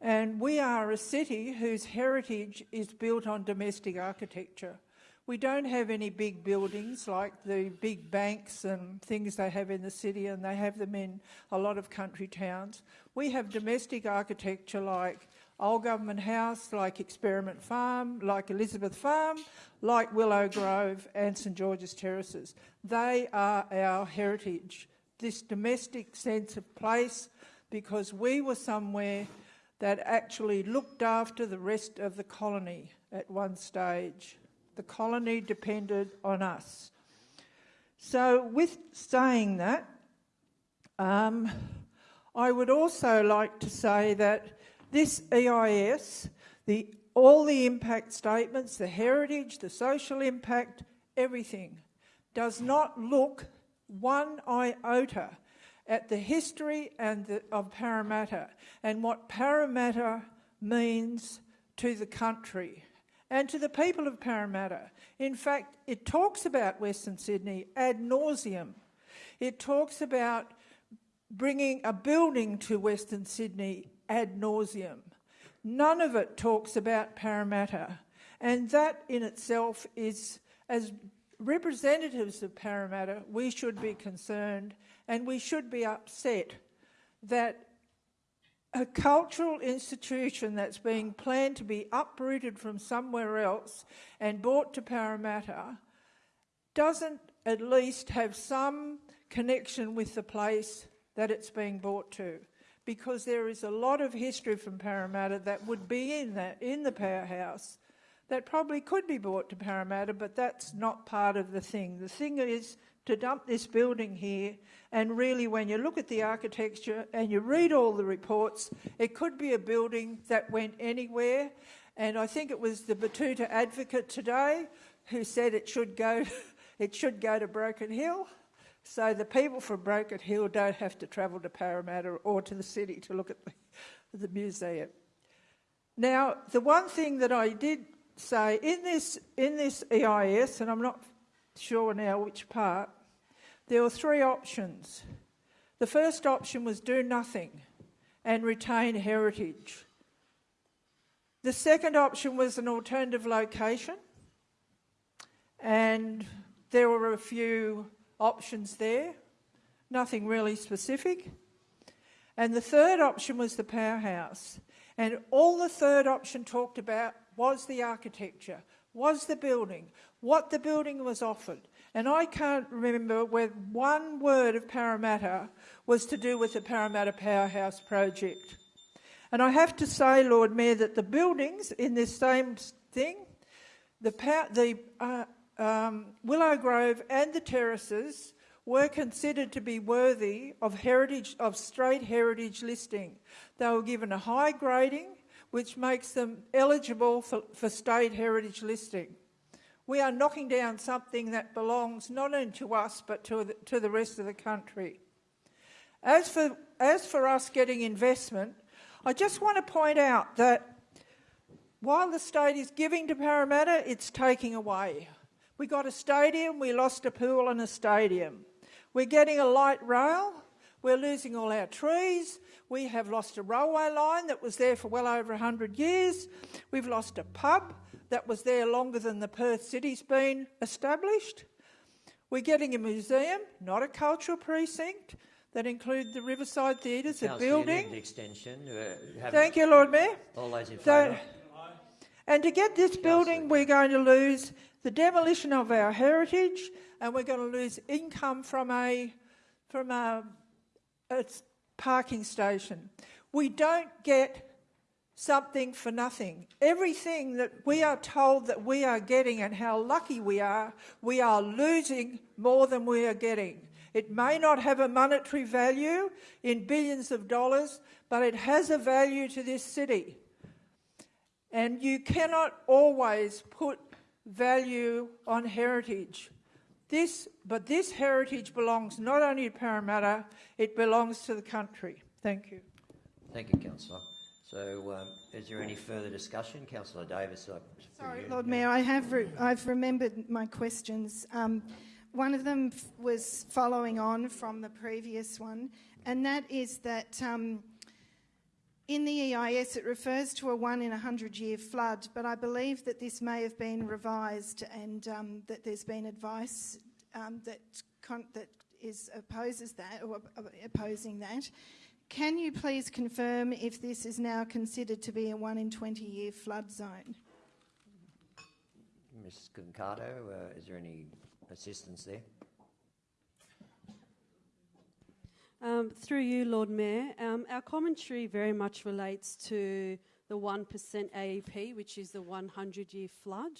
And we are a city whose heritage is built on domestic architecture. We don't have any big buildings like the big banks and things they have in the city, and they have them in a lot of country towns. We have domestic architecture like Old Government House, like Experiment Farm, like Elizabeth Farm, like Willow Grove and St George's Terraces. They are our heritage, this domestic sense of place, because we were somewhere that actually looked after the rest of the colony at one stage. The colony depended on us. So, with saying that, um, I would also like to say that this EIS, the, all the impact statements, the heritage, the social impact, everything, does not look one iota at the history and the, of Parramatta and what Parramatta means to the country and to the people of Parramatta. In fact, it talks about Western Sydney ad nauseum. It talks about bringing a building to Western Sydney ad nauseum. None of it talks about Parramatta. And that in itself is, as representatives of Parramatta, we should be concerned and we should be upset that a cultural institution that's being planned to be uprooted from somewhere else and brought to Parramatta doesn't at least have some connection with the place that it's being brought to. Because there is a lot of history from Parramatta that would be in that in the powerhouse that probably could be brought to Parramatta, but that's not part of the thing. The thing is to dump this building here. And really, when you look at the architecture and you read all the reports, it could be a building that went anywhere. And I think it was the Batuta advocate today who said it should go, [laughs] it should go to Broken Hill. So the people from Broken Hill don't have to travel to Parramatta or to the city to look at the, the museum. Now, the one thing that I did say in this in this EIS, and I'm not sure now which part, there were three options. The first option was do nothing and retain heritage. The second option was an alternative location, and there were a few options there, nothing really specific. And the third option was the powerhouse. And all the third option talked about was the architecture, was the building, what the building was offered. And I can't remember where one word of Parramatta was to do with the Parramatta Powerhouse project. And I have to say, Lord Mayor, that the buildings in this same thing, the, power, the uh, um, Willow Grove and the terraces were considered to be worthy of heritage of straight heritage listing. They were given a high grading, which makes them eligible for, for state heritage listing. We are knocking down something that belongs not only to us but to the, to the rest of the country. As for, as for us getting investment, I just want to point out that while the state is giving to Parramatta, it's taking away. We got a stadium, we lost a pool and a stadium. We're getting a light rail, we're losing all our trees, we have lost a railway line that was there for well over 100 years, we've lost a pub that was there longer than the Perth City's been established. We're getting a museum, not a cultural precinct, that include the Riverside Theatres, a building. Extension. Uh, Thank you, Lord Mayor. All those in So- favour? And to get this building, we're going to lose the demolition of our heritage, and we're going to lose income from a from a, a parking station. We don't get something for nothing. Everything that we are told that we are getting and how lucky we are, we are losing more than we are getting. It may not have a monetary value in billions of dollars, but it has a value to this city. And you cannot always put value on heritage. This, but this heritage belongs not only to Parramatta, it belongs to the country. Thank you. Thank you, Councillor. So, um, is there any further discussion? Councillor Davis. Sorry, you. Lord Mayor, I have re- I've remembered my questions. Um, one of them f- was following on from the previous one, and that is that um, in the EIS it refers to a one in a hundred year flood, but I believe that this may have been revised and um, that there's been advice um, that that is opposes that or opposing that. Can you please confirm if this is now considered to be a one in 20 year flood zone? Ms. Concato, uh, is there any assistance there? Um, through you, Lord Mayor, um, our commentary very much relates to the 1% AEP, which is the 100 year flood.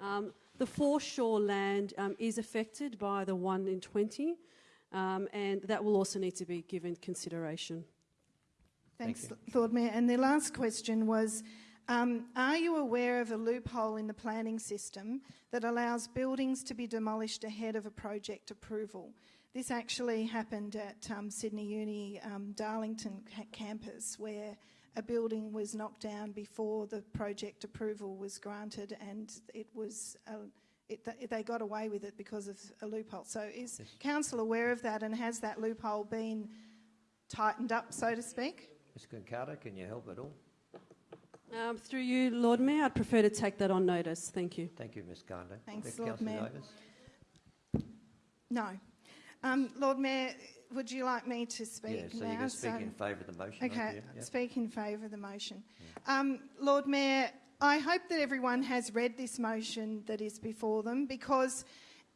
Um, the foreshore land um, is affected by the 1 in 20, um, and that will also need to be given consideration. Thanks, Lord Mayor. And the last question was um, Are you aware of a loophole in the planning system that allows buildings to be demolished ahead of a project approval? This actually happened at um, Sydney Uni um, Darlington campus, where a building was knocked down before the project approval was granted, and it was. Uh, it, th- they got away with it because of a loophole. So, is council aware of that, and has that loophole been tightened up, so to speak? Ms. Concato, can you help at all? Um, through you, Lord Mayor, I'd prefer to take that on notice. Thank you. Thank you, Ms. Conde. Thanks, Lord Mayor. Davis? No. Um, Lord Mayor, would you like me to speak Yeah, so now? going to speak in favour of the motion, Okay, you? Yeah. speak in favour of the motion. Um, Lord Mayor, I hope that everyone has read this motion that is before them because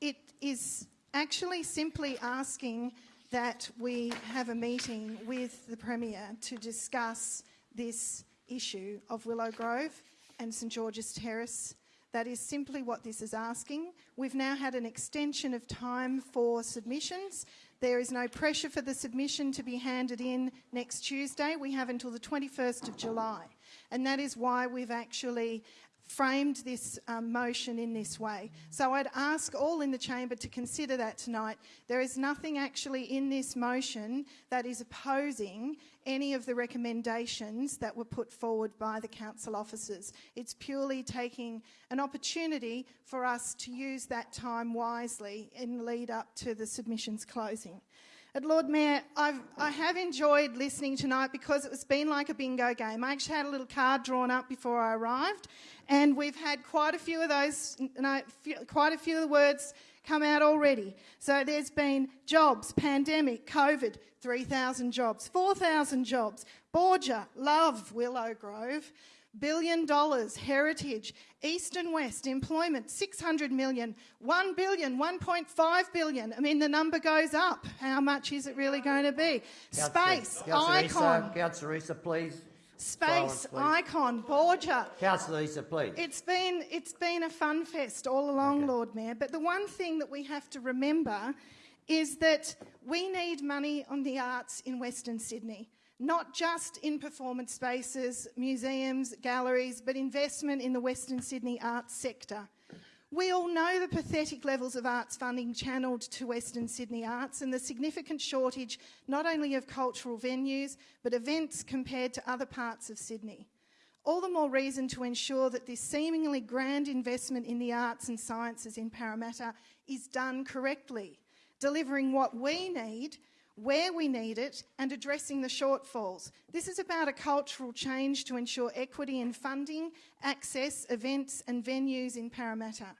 it is actually simply asking that we have a meeting with the Premier to discuss this issue of Willow Grove and St George's Terrace That is simply what this is asking. We've now had an extension of time for submissions. There is no pressure for the submission to be handed in next Tuesday. We have until the 21st of July. And that is why we've actually framed this um, motion in this way. So I'd ask all in the chamber to consider that tonight. There is nothing actually in this motion that is opposing any of the recommendations that were put forward by the council officers. It's purely taking an opportunity for us to use that time wisely in lead up to the submissions closing. At Lord Mayor, I've, I have enjoyed listening tonight because it's been like a bingo game. I actually had a little card drawn up before I arrived, and we've had quite a few of those, quite a few of the words come out already. So there's been jobs, pandemic, COVID, 3,000 jobs, 4,000 jobs, Borger, love Willow Grove, billion dollars, heritage, east and west, employment, 600 million, 1 billion, 1.5 billion. I mean, the number goes up. How much is it really going to be? Space, Councillor icon. Councillor Issa, please. Space, Silence, icon, Borger. Councillor Issa, please. It's been, it's been a fun fest all along, Lord Mayor. But the one thing that we have to remember is that we need money on the arts in Western Sydney, not just in performance spaces, museums, galleries, but investment in the Western Sydney arts sector. We all know the pathetic levels of arts funding channelled to Western Sydney arts and the significant shortage not only of cultural venues but events compared to other parts of Sydney. All the more reason to ensure that this seemingly grand investment in the arts and sciences in Parramatta is done correctly, delivering what we need, where we need it, and addressing the shortfalls. This is about a cultural change to ensure equity in funding, access, events, and venues in Parramatta.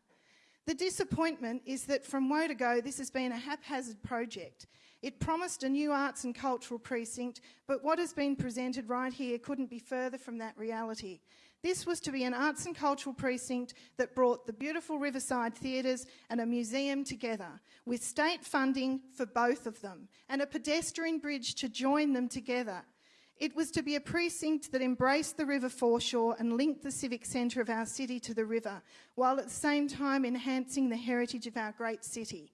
The disappointment is that from to go, this has been a haphazard project. It promised a new arts and cultural precinct, but what has been presented right here couldn't be further from that reality. This was to be an arts and cultural precinct that brought the beautiful Riverside theatres and a museum together, with state funding for both of them, and a pedestrian bridge to join them together. It was to be a precinct that embraced the river foreshore and linked the civic centre of our city to the river, while at the same time enhancing the heritage of our great city.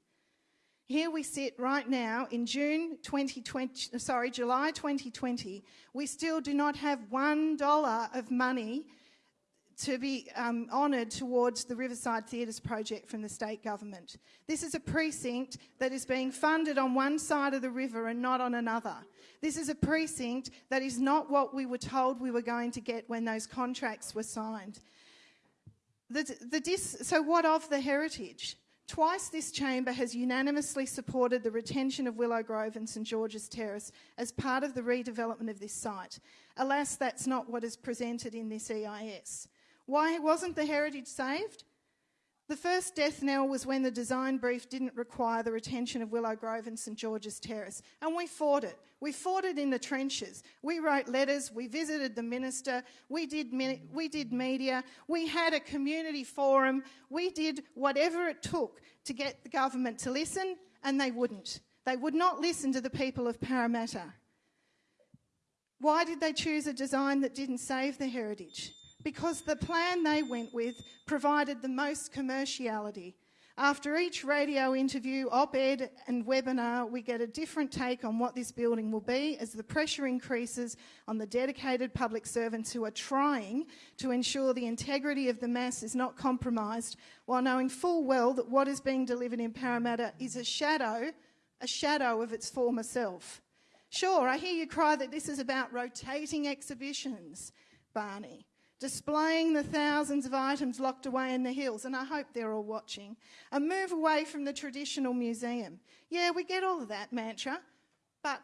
Here we sit right now in June 2020, sorry, July 2020. We still do not have one dollar of money to be um, honoured towards the Riverside Theatres project from the state government. This is a precinct that is being funded on one side of the river and not on another. This is a precinct that is not what we were told we were going to get when those contracts were signed. The, the so, what of the heritage? Twice this chamber has unanimously supported the retention of Willow Grove and St George's Terrace as part of the redevelopment of this site. Alas, that's not what is presented in this EIS. Why wasn't the heritage saved? The first death knell was when the design brief didn't require the retention of Willow Grove and St George's Terrace, and we fought it. We fought it in the trenches. We wrote letters, we visited the minister, we did, we did media, we had a community forum, we did whatever it took to get the government to listen, and they wouldn't. They would not listen to the people of Parramatta. Why did they choose a design that didn't save the heritage? Because the plan they went with provided the most commerciality. After each radio interview, op ed, and webinar, we get a different take on what this building will be as the pressure increases on the dedicated public servants who are trying to ensure the integrity of the mass is not compromised, while knowing full well that what is being delivered in Parramatta is a shadow, a shadow of its former self. Sure, I hear you cry that this is about rotating exhibitions, Barney displaying the thousands of items locked away in the hills, and I hope they're all watching, a move away from the traditional museum. Yeah, we get all of that mantra, but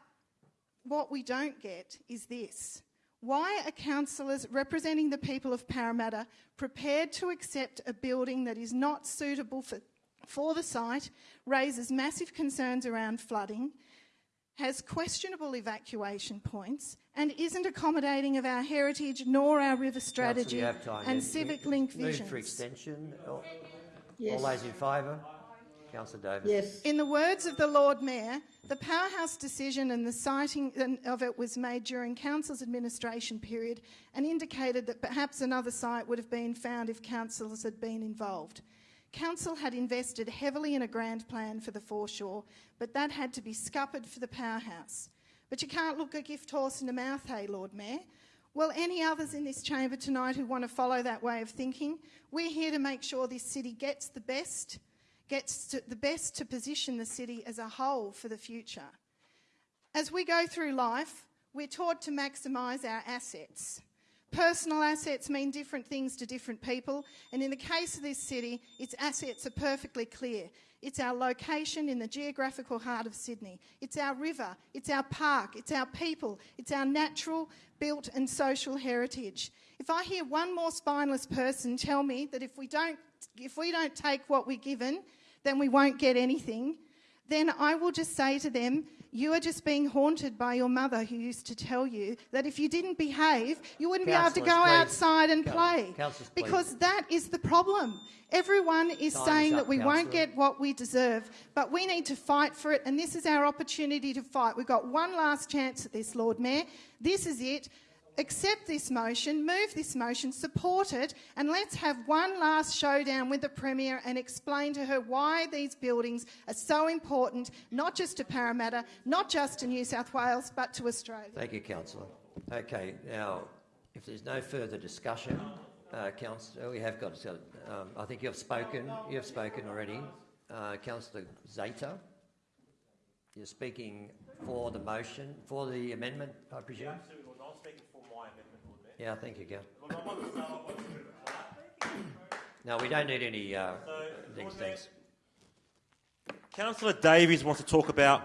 what we don't get is this. Why are councillors representing the people of Parramatta prepared to accept a building that is not suitable for, for the site, raises massive concerns around flooding, has questionable evacuation points and isn't accommodating of our heritage nor our river strategy Councillor, you have time. and You- civic you link move visions. for extension. All, Yes. all those in favour? Councillor Davis. Yes. In the words of the Lord Mayor, the powerhouse decision and the siting of it was made during Council's administration period and indicated that perhaps another site would have been found if councillors had been involved. Council had invested heavily in a grand plan for the foreshore, but that had to be scuppered for the powerhouse. But you can't look a gift horse in the mouth, hey, Lord Mayor. Well, any others in this chamber tonight who want to follow that way of thinking? We're here to make sure this city gets the best, gets the best to position the city as a whole for the future. As we go through life, we're taught to maximise our assets. Personal assets mean different things to different people, and in the case of this city, its assets are perfectly clear. It's our location in the geographical heart of Sydney. It's our river, it's our park, it's our people, it's our natural, built, and social heritage. If I hear one more spineless person tell me that if we don't, if we don't take what we're given, then we won't get anything, then I will just say to them, you are just being haunted by your mother who used to tell you that if you didn't behave, you wouldn't be able to go please. outside and play. Because that is the problem. Everyone is Time is saying up, that we won't get what we deserve, but we need to fight for it, and this is our opportunity to fight. We've got one last chance at this, Lord Mayor. This is it. Accept this motion, move this motion, support it, and let's have one last showdown with the Premier and explain to her why these buildings are so important, not just to Parramatta, not just to New South Wales, but to Australia. Thank you, Councillor. Okay, now, if there's no further discussion, uh, Councillor, we have got, um, I think you have spoken, you have spoken already. Uh, Councillor Zaiter, you're speaking for the motion, for the amendment, I presume? absolutely, Lord. I'm speaking for my amendment, Lord Mayor. Yeah, thank you, Gal. Lord, I want to start off by a bit of clap. No, we don't need any uh, So, things. Councillor Davis wants to talk about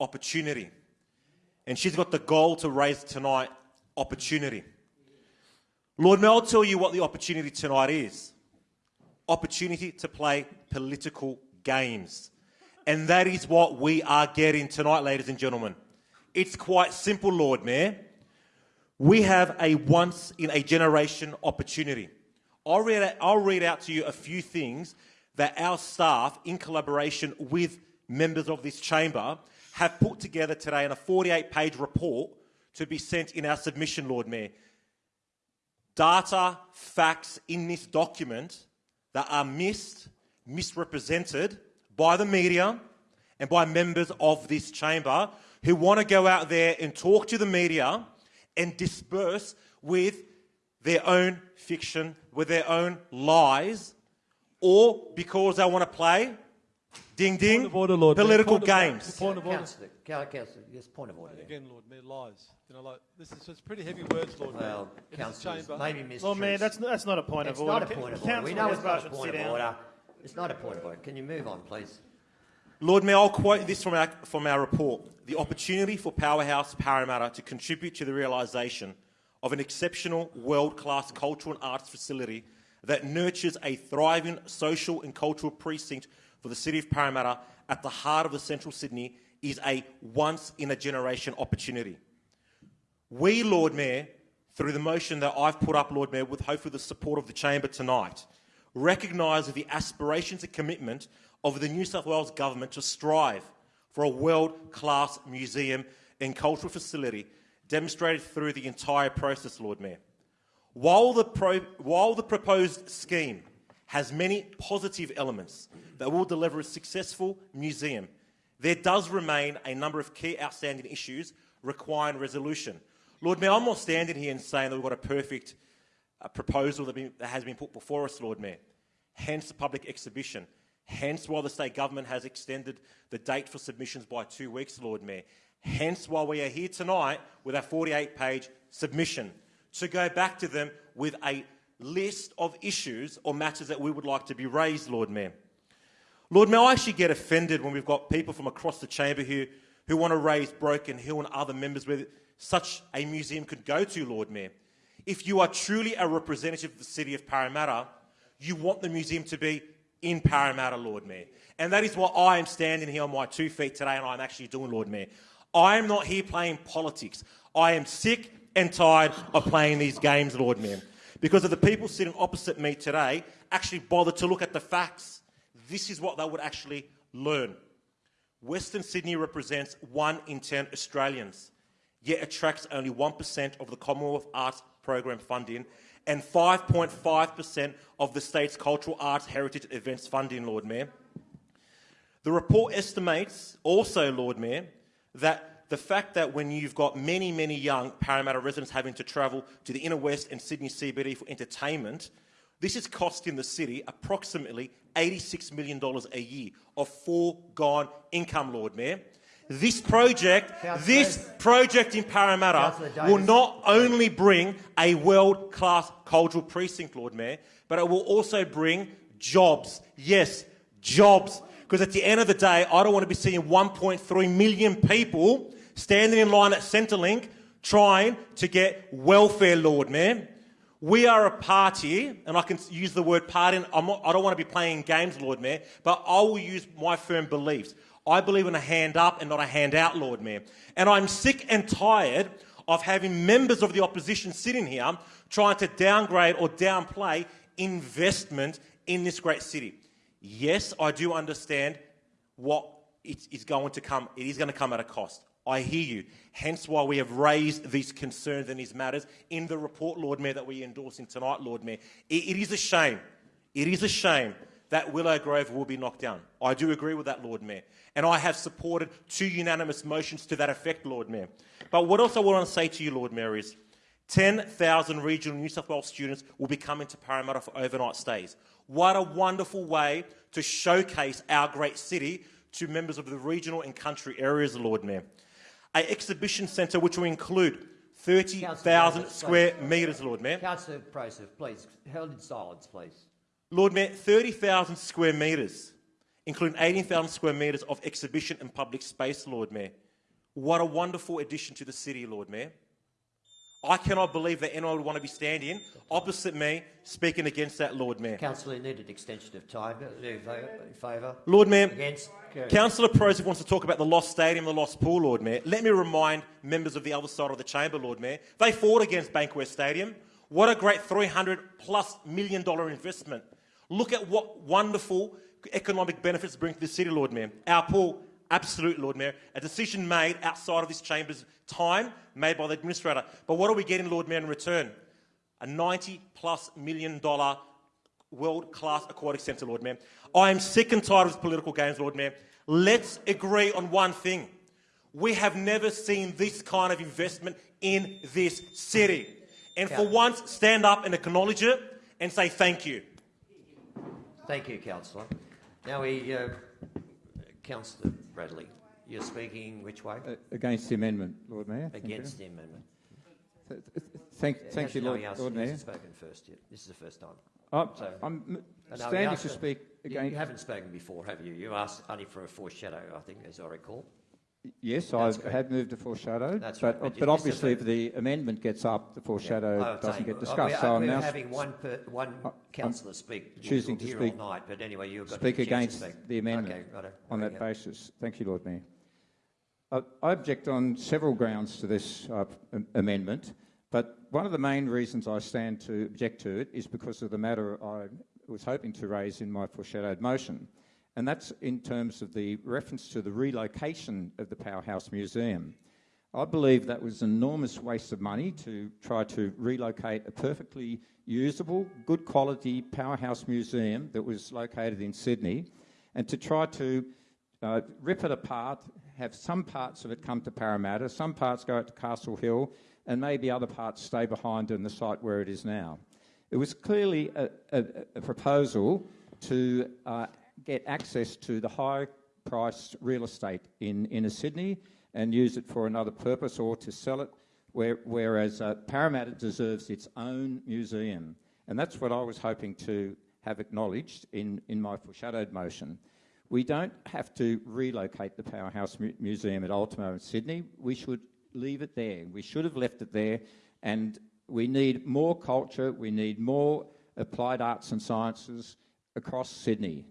opportunity. And she's got the goal to raise tonight opportunity. Lord Mayor, I'll tell you what the opportunity tonight is opportunity to play political games. And that is what we are getting tonight, ladies and gentlemen. It's quite simple, Lord Mayor. We have a once in a generation opportunity. I'll read, out, I'll read out to you a few things that our staff, in collaboration with members of this chamber, have put together today in a 48 page report to be sent in our submission, Lord Mayor. Data, facts in this document that are missed, misrepresented by the media and by members of this chamber who want to go out there and talk to the media and disperse with their own fiction, with their own lies, or because they want to play ding ding order, Lord political Point of order. games. Point of order. Councillor, Councillor, yes, point of order. there. Again, Lord Mayor, lies. You know, like this is it's pretty heavy words, Lord Mayor. Well, In this councillors, maybe Miss Lord Mayor, that's, that's not a point it's of order. It's not a point of order. We know it's not Hesbrough a point of order. It's not a point of order. Can you move on, please? Lord Mayor, I'll quote this from our, from our report. The opportunity for Powerhouse Parramatta to contribute to the realisation of an exceptional world-class cultural and arts facility that nurtures a thriving social and cultural precinct for the city of Parramatta at the heart of the central Sydney is a once-in-a-generation opportunity. We, Lord Mayor, through the motion that I've put up, Lord Mayor, with hopefully the support of the chamber tonight, recognise the aspirations and commitment of the New South Wales government to strive for a world-class museum and cultural facility demonstrated through the entire process, Lord Mayor. While the, while the proposed scheme has many positive elements that will deliver a successful museum, there does remain a number of key outstanding issues requiring resolution. Lord Mayor, I'm not standing here and saying that we've got a perfect uh, proposal that, been, that has been put before us, Lord Mayor. Hence the public exhibition. Hence why the state government has extended the date for submissions by two weeks, Lord Mayor. Hence why we are here tonight with our 48 page submission to go back to them with a list of issues or matters that we would like to be raised, Lord Mayor. Lord Mayor, I actually get offended when we've got people from across the chamber here who want to raise Broken Hill and other members where such a museum could go to, Lord Mayor. If you are truly a representative of the city of Parramatta, you want the museum to be in Parramatta, Lord Mayor. And that is why I am standing here on my two feet today and I'm actually doing, Lord Mayor. I am not here playing politics. I am sick and tired of playing these games, Lord Mayor. Because of the people sitting opposite me today actually bothered to look at the facts. This is what they would actually learn. Western Sydney represents 1 in 10 Australians, yet attracts only 1% of the Commonwealth Arts Program funding and 5.5% of the state's cultural arts heritage events funding, Lord Mayor. The report estimates also, Lord Mayor, that the fact that when you've got many, many young Parramatta residents having to travel to the inner west and Sydney CBD for entertainment, this is costing the city approximately $86 million a year of foregone income, Lord Mayor. This project, this project in Parramatta will not only bring a world-class cultural precinct, Lord Mayor, but it will also bring jobs. Yes, jobs. Because at the end of the day, I don't want to be seeing 1.3 million people standing in line at Centrelink trying to get welfare, Lord Mayor. We are a party, and I can use the word party. I'm not, I don't want to be playing games, Lord Mayor, but I will use my firm beliefs. I believe in a hand up and not a hand out, Lord Mayor. And I'm sick and tired of having members of the opposition sitting here trying to downgrade or downplay investment in this great city. Yes, I do understand what is going to come. It is going to come at a cost. I hear you. Hence why we have raised these concerns and these matters in the report, Lord Mayor, that we're endorsing tonight, Lord Mayor. it, it is a shame. It is a shame that Willow Grove will be knocked down. I do agree with that, Lord Mayor. And I have supported two unanimous motions to that effect, Lord Mayor. But what else I want to say to you, Lord Mayor, is 10,000 regional New South Wales students will be coming to Parramatta for overnight stays. What a wonderful way to showcase our great city to members of the regional and country areas, Lord Mayor. An exhibition centre which will include 30,000 square metres, Lord Mayor. Councillor Prociv, please, held in silence, please. Lord Mayor, 30,000 square metres, including 18,000 square metres of exhibition and public space, Lord Mayor. What a wonderful addition to the city, Lord Mayor. I cannot believe that anyone would want to be standing opposite me speaking against that, Lord Mayor. Councillor, you need an extension of time. Uh, In favour? Lord Mayor, Against? Councillor Prociv wants to talk about the lost stadium, the lost pool, Lord Mayor. Let me remind members of the other side of the chamber, Lord Mayor, they fought against Bankwest Stadium. What a great 300 plus million dollar investment. Look at what wonderful economic benefits bring to the city, Lord Mayor. Our pool, absolute, Lord Mayor. A decision made outside of this chamber's time, made by the administrator. But what are we getting, Lord Mayor, in return? A 90 plus million dollar world class aquatic centre, Lord Mayor. I am sick and tired of these political games, Lord Mayor. Let's agree on one thing. We have never seen this kind of investment in this city. And for once, stand up and acknowledge it and say thank you. Thank you, Councillor. Now we, uh, Councillor Bradley, you're speaking which way? Uh, against the amendment, Lord Mayor. Against the amendment. Th- th- Thank, Yeah, thank you, Lord, Lord Mayor. spoken first yet. This is the first time. I'm- So- I'm No, standing to speak you- again- You haven't spoken before, have you? You asked only for a foreshadow, I think, as I recall. Yes, I have moved to foreshadow, That's but, right, but but, you- obviously if the amendment gets up, the foreshadow Oh, doesn't get discussed. we're- so I'm we're now having one, per, one I'm councillor speak. choosing to speak- all night, but anyway, you've got speak the chance against to speak. the amendment Okay, righto. on that basis. Thank you, Lord Mayor. Uh, I object on several grounds to this uh, am- amendment, but one of the main reasons I stand to object to it is because of the matter I was hoping to raise in my foreshadowed motion, and that's in terms of the reference to the relocation of the Powerhouse Museum. I believe that was an enormous waste of money to try to relocate a perfectly usable, good quality powerhouse museum that was located in Sydney and to try to uh, rip it apart, have some parts of it come to Parramatta, some parts go out to Castle Hill, and maybe other parts stay behind in the site where it is now. It was clearly a, a, a proposal to uh, get access to the high priced real estate in inner Sydney and use it for another purpose or to sell it, where, whereas uh, Parramatta deserves its own museum. And that's what I was hoping to have acknowledged in, in my foreshadowed motion. We don't have to relocate the Powerhouse Mu- Museum at Ultimo in Sydney. We should leave it there. We should have left it there. And we need more culture, we need more applied arts and sciences across Sydney,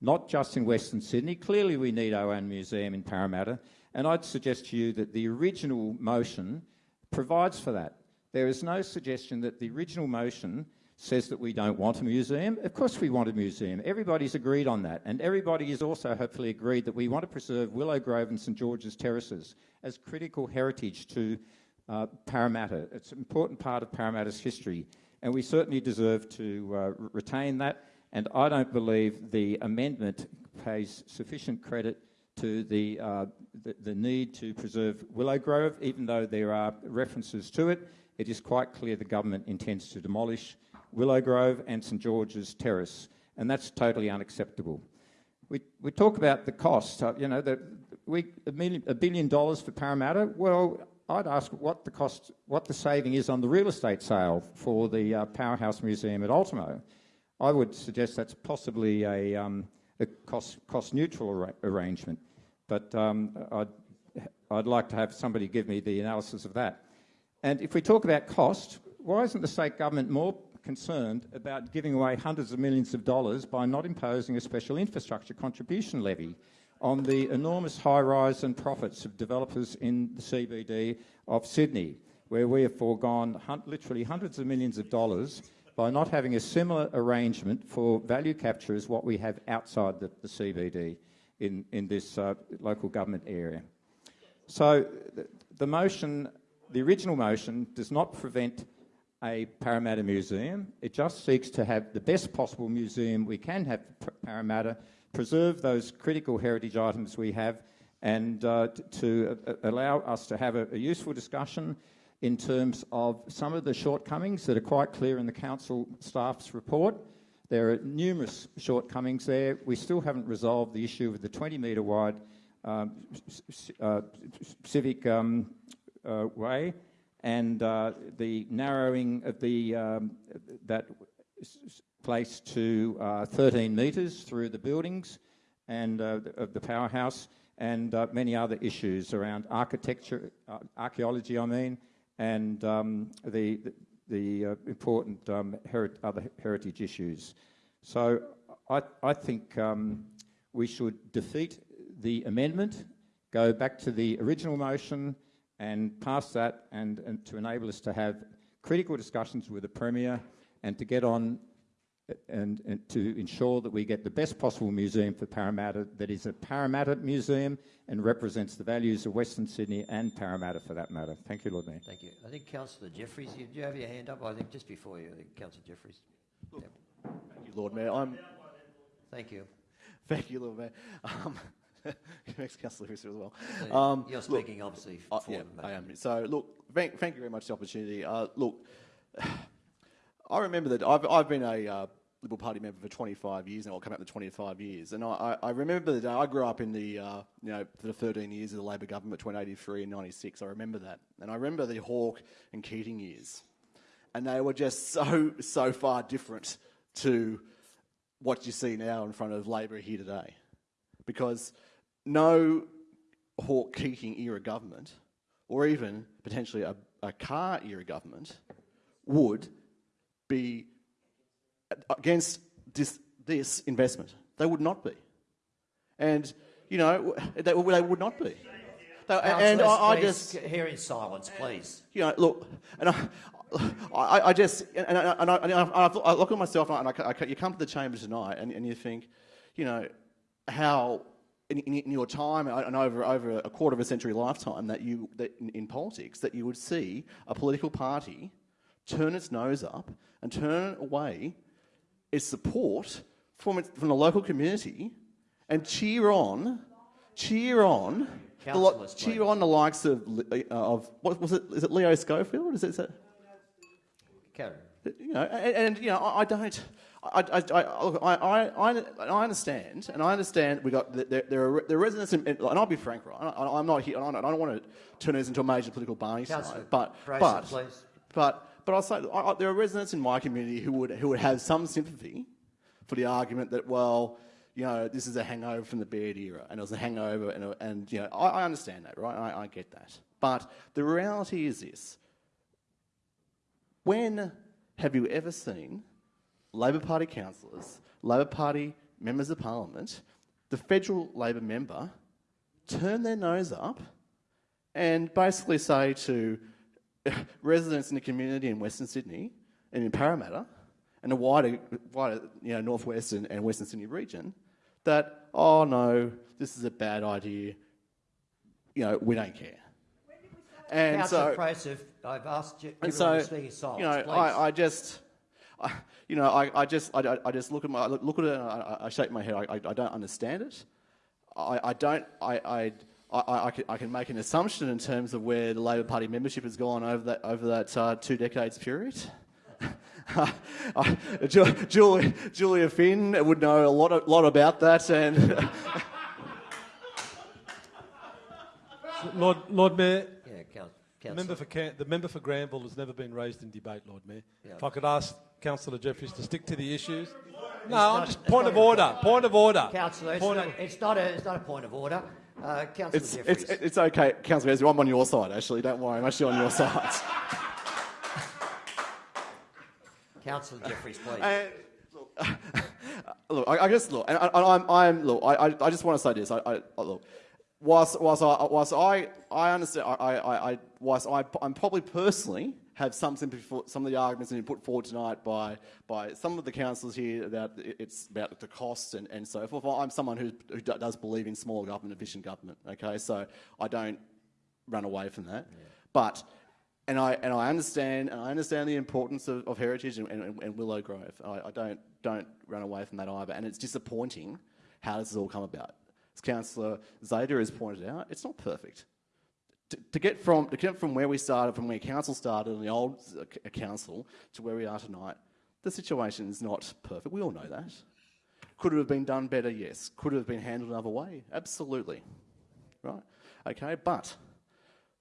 not just in Western Sydney. Clearly, we need our own museum in Parramatta. And I'd suggest to you that the original motion provides for that. There is no suggestion that the original motion says that we don't want a museum. Of course, we want a museum. Everybody's agreed on that. And everybody is also hopefully agreed that we want to preserve Willow Grove and St George's Terraces as critical heritage to uh, Parramatta. It's an important part of Parramatta's history. And we certainly deserve to uh, retain that. And I don't believe the amendment pays sufficient credit to the, uh, the, the need to preserve Willow Grove, even though there are references to it. It is quite clear the government intends to demolish Willow Grove and St George's Terrace, and that's totally unacceptable. We, we talk about the cost, uh, you know, the, we, a, million, a billion dollars for Parramatta. Well, I'd ask what the cost, what the saving is on the real estate sale for the uh, Powerhouse Museum at Ultimo. I would suggest that's possibly a, um, a cost, cost neutral ar- arrangement, but um, I'd, I'd like to have somebody give me the analysis of that. And if we talk about cost, why isn't the state government more concerned about giving away hundreds of millions of dollars by not imposing a special infrastructure contribution levy on the enormous high rise and profits of developers in the CBD of Sydney, where we have foregone literally hundreds of millions of dollars by not having a similar arrangement for value capture as what we have outside the, the CBD in, in this uh, local government area. So the, the motion, the original motion, does not prevent a Parramatta museum. It just seeks to have the best possible museum we can have for Parramatta, preserve those critical heritage items we have, and uh, to uh, allow us to have a, a useful discussion in terms of some of the shortcomings that are quite clear in the council staff's report. There are numerous shortcomings there. We still haven't resolved the issue of the 20 metre wide um, uh, civic um, uh, way and uh, the narrowing of the um, that place to uh, 13 metres through the buildings and uh, of the powerhouse, and uh, many other issues around architecture, archaeology, I mean, and um, the the, uh, important um, other heritage issues. So I, I think um, we should defeat the amendment, go back to the original motion and pass that and, and to enable us to have critical discussions with the Premier and to get on and, and to ensure that we get the best possible museum for Parramatta that is a Parramatta museum and represents the values of Western Sydney and Parramatta for that matter. Thank you, Lord Mayor. Thank you. I think Councillor Jefferies, you, do you have your hand up? I think just before you, I think Councillor Jefferies. Yep. Thank you, Lord Mayor. I'm. Thank you. Thank you, Lord Mayor. Um, [laughs] Next, Councillor Fisher as well. So Um, you're look, speaking obviously I- for yeah, the I am. So, look, thank, thank you very much for the opportunity. Uh, look, [sighs] I remember that I've, I've been a uh, Liberal Party member for 25 years now, I'll come out to 25 years. And I, I remember the day I grew up in the, uh, you know, the 13 years of the Labor government between 83 and 96. I remember that. And I remember the Hawke and Keating years. And they were just so, so far different to what you see now in front of Labor here today. Because no Hawke Keating era government, or even potentially a, a Carr era government, would be against this, this investment. They would not be. And, you know, they, they would not be. They- and I, I just, hear in silence, please. you know, look, and I, I, I just, and, I, and, I, and I, I look at myself and I, I, I, you come to the chamber tonight and, and you think, you know, how in, in, in your time and over over a quarter of a century lifetime that you that in, in politics that you would see a political party turn its nose up and turn away its support from from the local community and cheer on, cheer on. Councillors, cheer on the likes of uh, of what was it? Is it Leo Schofield? Is it? Is it Karen. you know, and, and you know, I, I don't. I, I, I, look, I, I, I understand, and I understand we got there, there are there are residents, in, and I'll be frank, right? I, I'm not here. I don't, I don't want to turn this into a major political barney but but please. but but say I, there are residents in my community who would who would have some sympathy for the argument that well, you know, this is a hangover from the Baird era, and it was a hangover, and, and you know, I, I understand that, right? I, I get that, but the reality is this: when have you ever seen Labor Party councillors, Labor Party members of Parliament, the federal Labor member turn their nose up and basically say to [laughs] residents in the community in Western Sydney and in Parramatta and the wider, wider you know, northwest and, and western Sydney region that, oh no, this is a bad idea, you know, we don't care. And Councillor so, I've asked you, and so, to speak in silence, you know. I, I just, I, you know, I, I just, I, I just look at my, look at it, and I, I shake my head. I, I, I don't understand it. I, I don't, I, I, I, I, can, I can make an assumption in terms of where the Labor Party membership has gone over that over that uh, two decades period. [laughs] Uh, Julia, Julia Finn would know a lot, of, lot about that, and [laughs] Lord, Lord Mayor, Yeah, Coun- the member, for Can- the member for Granville has never been raised in debate, Lord Mayor. Yeah. If I could ask Councillor Jefferies to stick to the issues. No, not- I'm just point of order. Point of order. Councillor, it's, not, it's, not a, it's not a point of order. Uh, Councillor it's, Jefferies. it's, it's okay, Councillor Esber, I'm on your side, actually. Don't worry, I'm actually on your side. [laughs] Councillor Jefferies, please. And, [laughs] look, I, I guess look, and I, I- I'm, I'm look. I, I, I just want to say this. I, I I- look, whilst whilst I whilst I, I understand, I, I, I whilst I, I'm probably personally have some sympathy for some of the arguments that have been put forward tonight by by some of the councillors here about it's about the costs and, and so forth. I'm someone who, who does believe in small government, efficient government. Okay, so I don't run away from that, but. And I, and I understand and I understand the importance of, of heritage and, and, and Willow Grove. I, I don't don't run away from that either. And it's disappointing how this has all come about. As Councillor Zaiter has pointed out, it's not perfect. To, get from to get from where we started, from where council started in the old council to where we are tonight, the situation is not perfect. We all know that. Could it have been done better? Yes. Could it have been handled another way? Absolutely. Right? Okay, but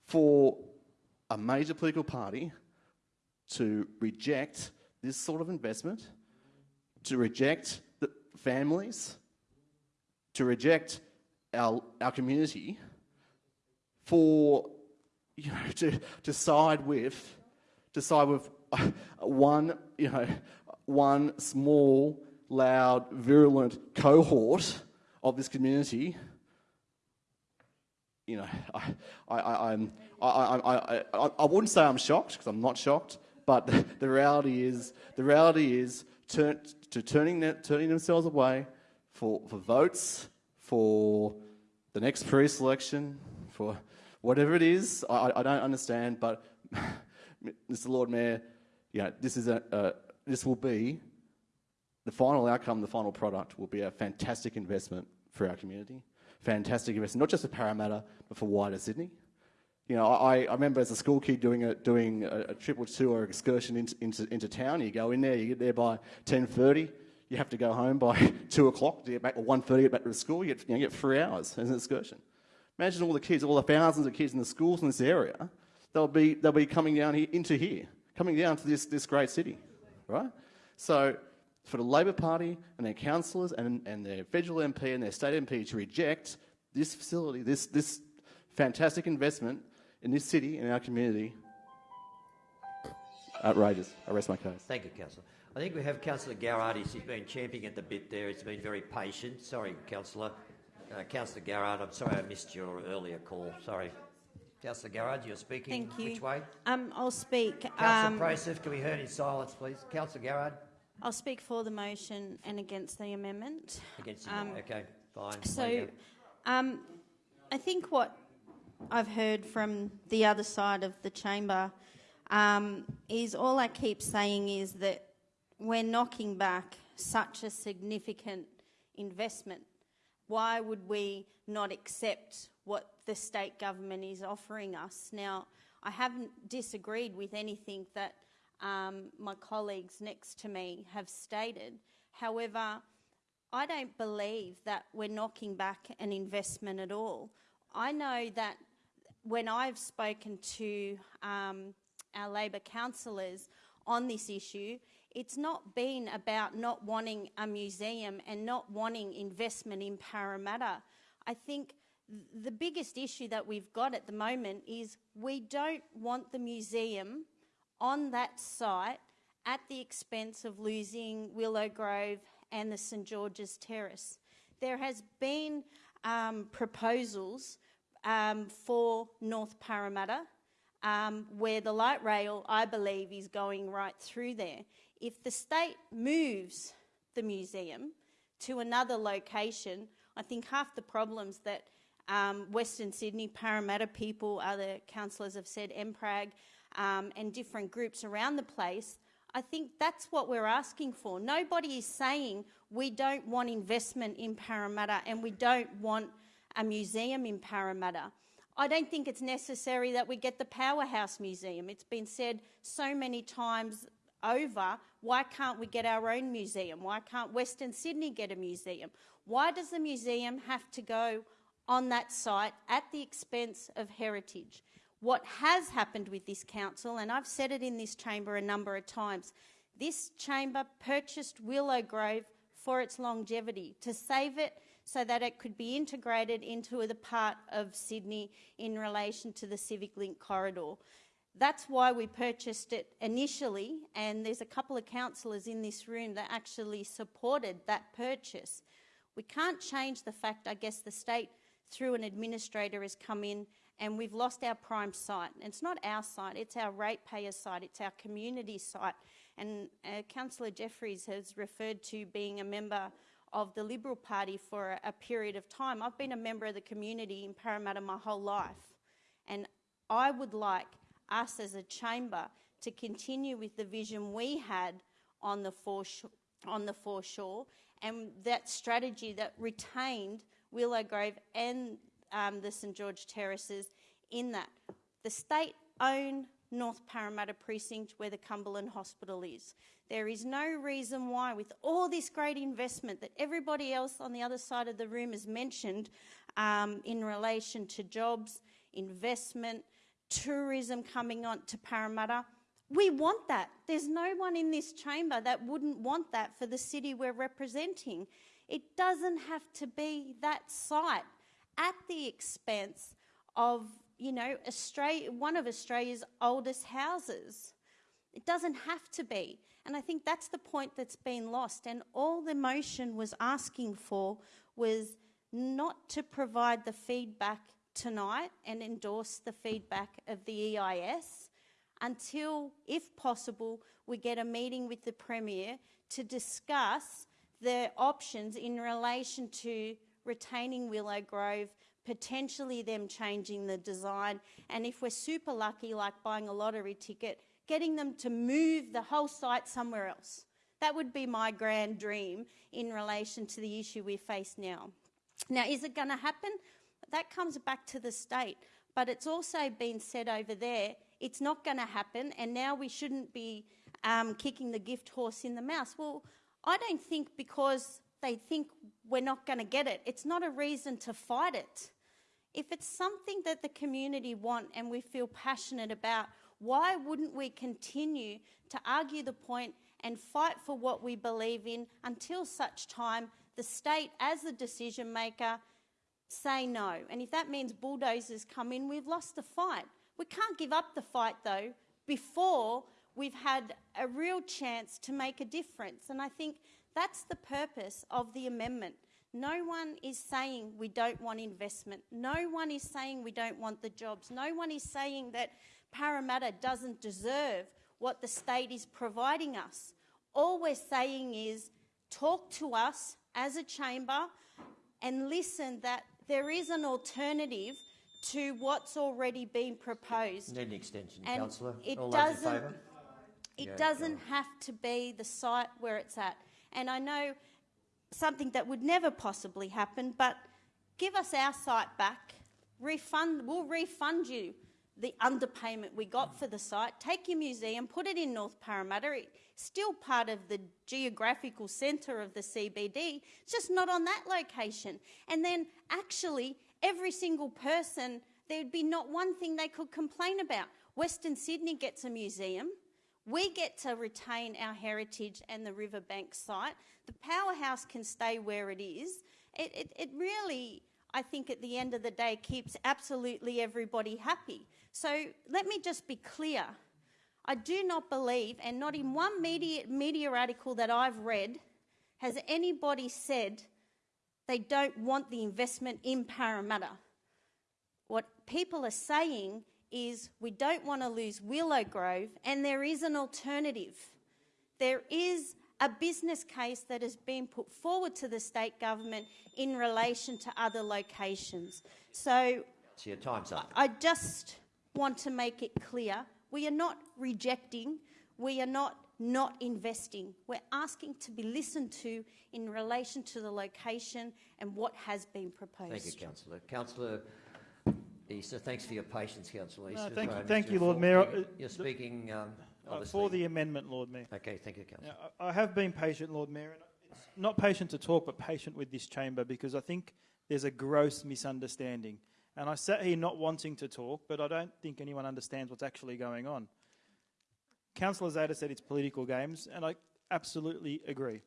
for a major political party to reject this sort of investment, to reject the families, to reject our, our community, for you know [laughs] to, to side with to side with uh, one you know one small, loud, virulent cohort of this community you know, I, I, I'm, I, I, I, I, wouldn't say I'm shocked because I'm not shocked, but [laughs] the, reality is, the reality is turn, to turning, turning themselves away for, for votes, for the next pre-selection, for whatever it is. I, I- don't understand, but [laughs] Mr. Lord Mayor, you know, this is a, uh, this will be the final outcome, the final product will be a fantastic investment for our community. Fantastic investment, not just for Parramatta, but for wider Sydney. You know, I, I remember as a school kid doing a, doing a, a trip or two or excursion into, into, into town. You go in there, you get there by 10.30, you have to go home by [laughs] 2 o'clock to get back, or 1.30 to get back to the school. You get, you know, you get three hours as an excursion. Imagine all the kids, all the thousands of kids in the schools in this area, they'll be, they'll be coming down here, into here, coming down to this, this great city, right? So for the Labor Party and their councillors and, and their federal MP and their state MP to reject this facility, this, this fantastic investment in this city, in our community, outrageous. I rest my case. Thank you, Councillor. I think we have Councillor Garrard. He's been champing at the bit there. He's been very patient. Sorry, Councillor. Uh, Councillor Garrard, I'm sorry I missed your earlier call. Sorry. Councillor Garrard, you're speaking. Thank you. Which way? Um, I'll speak. Councillor um, Prociv, can we hear in silence, please? Councillor Garrard? I'll speak for the motion and against the amendment. Against the Um, Okay, fine. So, um, I think what I've heard from the other side of the chamber um, is all I keep saying is that we're knocking back such a significant investment. Why would we not accept what the state government is offering us? Now, I haven't disagreed with anything that um, my colleagues next to me have stated. However, I don't believe that we're knocking back an investment at all. I know that when I've spoken to um, our Labor councillors on this issue, it's not been about not wanting a museum and not wanting investment in Parramatta. I think the biggest issue that we've got at the moment is we don't want the museum on that site at the expense of losing Willow Grove and the St George's Terrace. There has been um, proposals um, for North Parramatta. um, where the light rail, I believe, is going right through there. If the state moves the museum to another location, I think half the problems that um, Western Sydney, Parramatta people, other councillors have said, NPRAG, um, and different groups around the place, I think that's what we're asking for. Nobody is saying we don't want investment in Parramatta and we don't want a museum in Parramatta. I don't think it's necessary that we get the Powerhouse Museum. It's been said so many times over, why can't we get our own museum? Why can't Western Sydney get a museum? Why does the museum have to go on that site at the expense of heritage? What has happened with this council, and I've said it in this chamber a number of times, this chamber purchased Willow Grove for its longevity, to save it so that it could be integrated into the part of Sydney in relation to the Civic Link corridor. That's why we purchased it initially, and there's a couple of councillors in this room that actually supported that purchase. We can't change the fact, I guess, the state through an administrator has come in and we've lost our prime site. And it's not our site, it's our ratepayer site, it's our community site. And uh, Councillor Jefferies has referred to being a member of the Liberal Party for a, a period of time. I've been a member of the community in Parramatta my whole life. And I would like us as a chamber to continue with the vision we had on the foreshore, on the foreshore and that strategy that retained Willow Grove and um, the St George Terraces in that. The state own North Parramatta precinct where the Cumberland Hospital is. There is no reason why, with all this great investment that everybody else on the other side of the room has mentioned um, in relation to jobs, investment, tourism coming on to Parramatta, we want that. There's no one in this chamber that wouldn't want that for the city we're representing. It doesn't have to be that site at the expense of, you know, Australia, one of Australia's oldest houses. It doesn't have to be. And I think that's the point that's been lost. And all the motion was asking for was not to provide the feedback tonight and endorse the feedback of the EIS until, if possible, we get a meeting with the Premier to discuss the options in relation to retaining Willow Grove, potentially them changing the design, and if we're super lucky, like buying a lottery ticket, getting them to move the whole site somewhere else. That would be my grand dream in relation to the issue we face now. Now, is it going to happen? That comes back to the state. But it's also been said over there it's not going to happen, and now we shouldn't be um, kicking the gift horse in the mouth. Well, I don't think because they think we're not going to get it, it's not a reason to fight it. If it's something that the community want and we feel passionate about, why wouldn't we continue to argue the point and fight for what we believe in until such time the state, as the decision maker, say no? And if that means bulldozers come in, we've lost the fight. We can't give up the fight though before we've had a real chance to make a difference. And I think that's the purpose of the amendment. No one is saying we don't want investment. No one is saying we don't want the jobs. No one is saying that Parramatta doesn't deserve what the state is providing us. All we're saying is talk to us as a chamber and listen that there is an alternative to what's already been proposed. Need an extension, And Councillor. it All doesn't- It Yeah, doesn't have to be the site where it's at. And I know something that would never possibly happen, but give us our site back, refund, we'll refund you the underpayment we got for the site, take your museum, put it in North Parramatta, it's still part of the geographical centre of the CBD, it's just not on that location. And then actually, every single person, there'd be not one thing they could complain about. Western Sydney gets a museum, we get to retain our heritage and the riverbank site. The powerhouse can stay where it is. It, it, it really, I think, at the end of the day, keeps absolutely everybody happy. So let me just be clear. I do not believe, and not in one media, media article that I've read, has anybody said they don't want the investment in Parramatta. What people are saying is we don't want to lose Willow Grove, and there is an alternative. There is a business case that has been put forward to the state government in relation to other locations. So So your time's up. I just want to make it clear we are not rejecting, we are not not investing. We're asking to be listened to in relation to the location and what has been proposed. Thank you, Councillor. Councillor Issa, thanks for your patience, Councillor No, thank you- thank you, Lord Ford. Mayor. You're- You're speaking, um, Uh, for the amendment, Lord Mayor. Okay, thank you, Councillor. Now, I I have been patient, Lord Mayor. And it's not patient to talk, but patient with this chamber because I think there's a gross misunderstanding. And I sat here not wanting to talk, but I don't think anyone understands what's actually going on. Councillor Zaiter said it's political games, and I absolutely agree.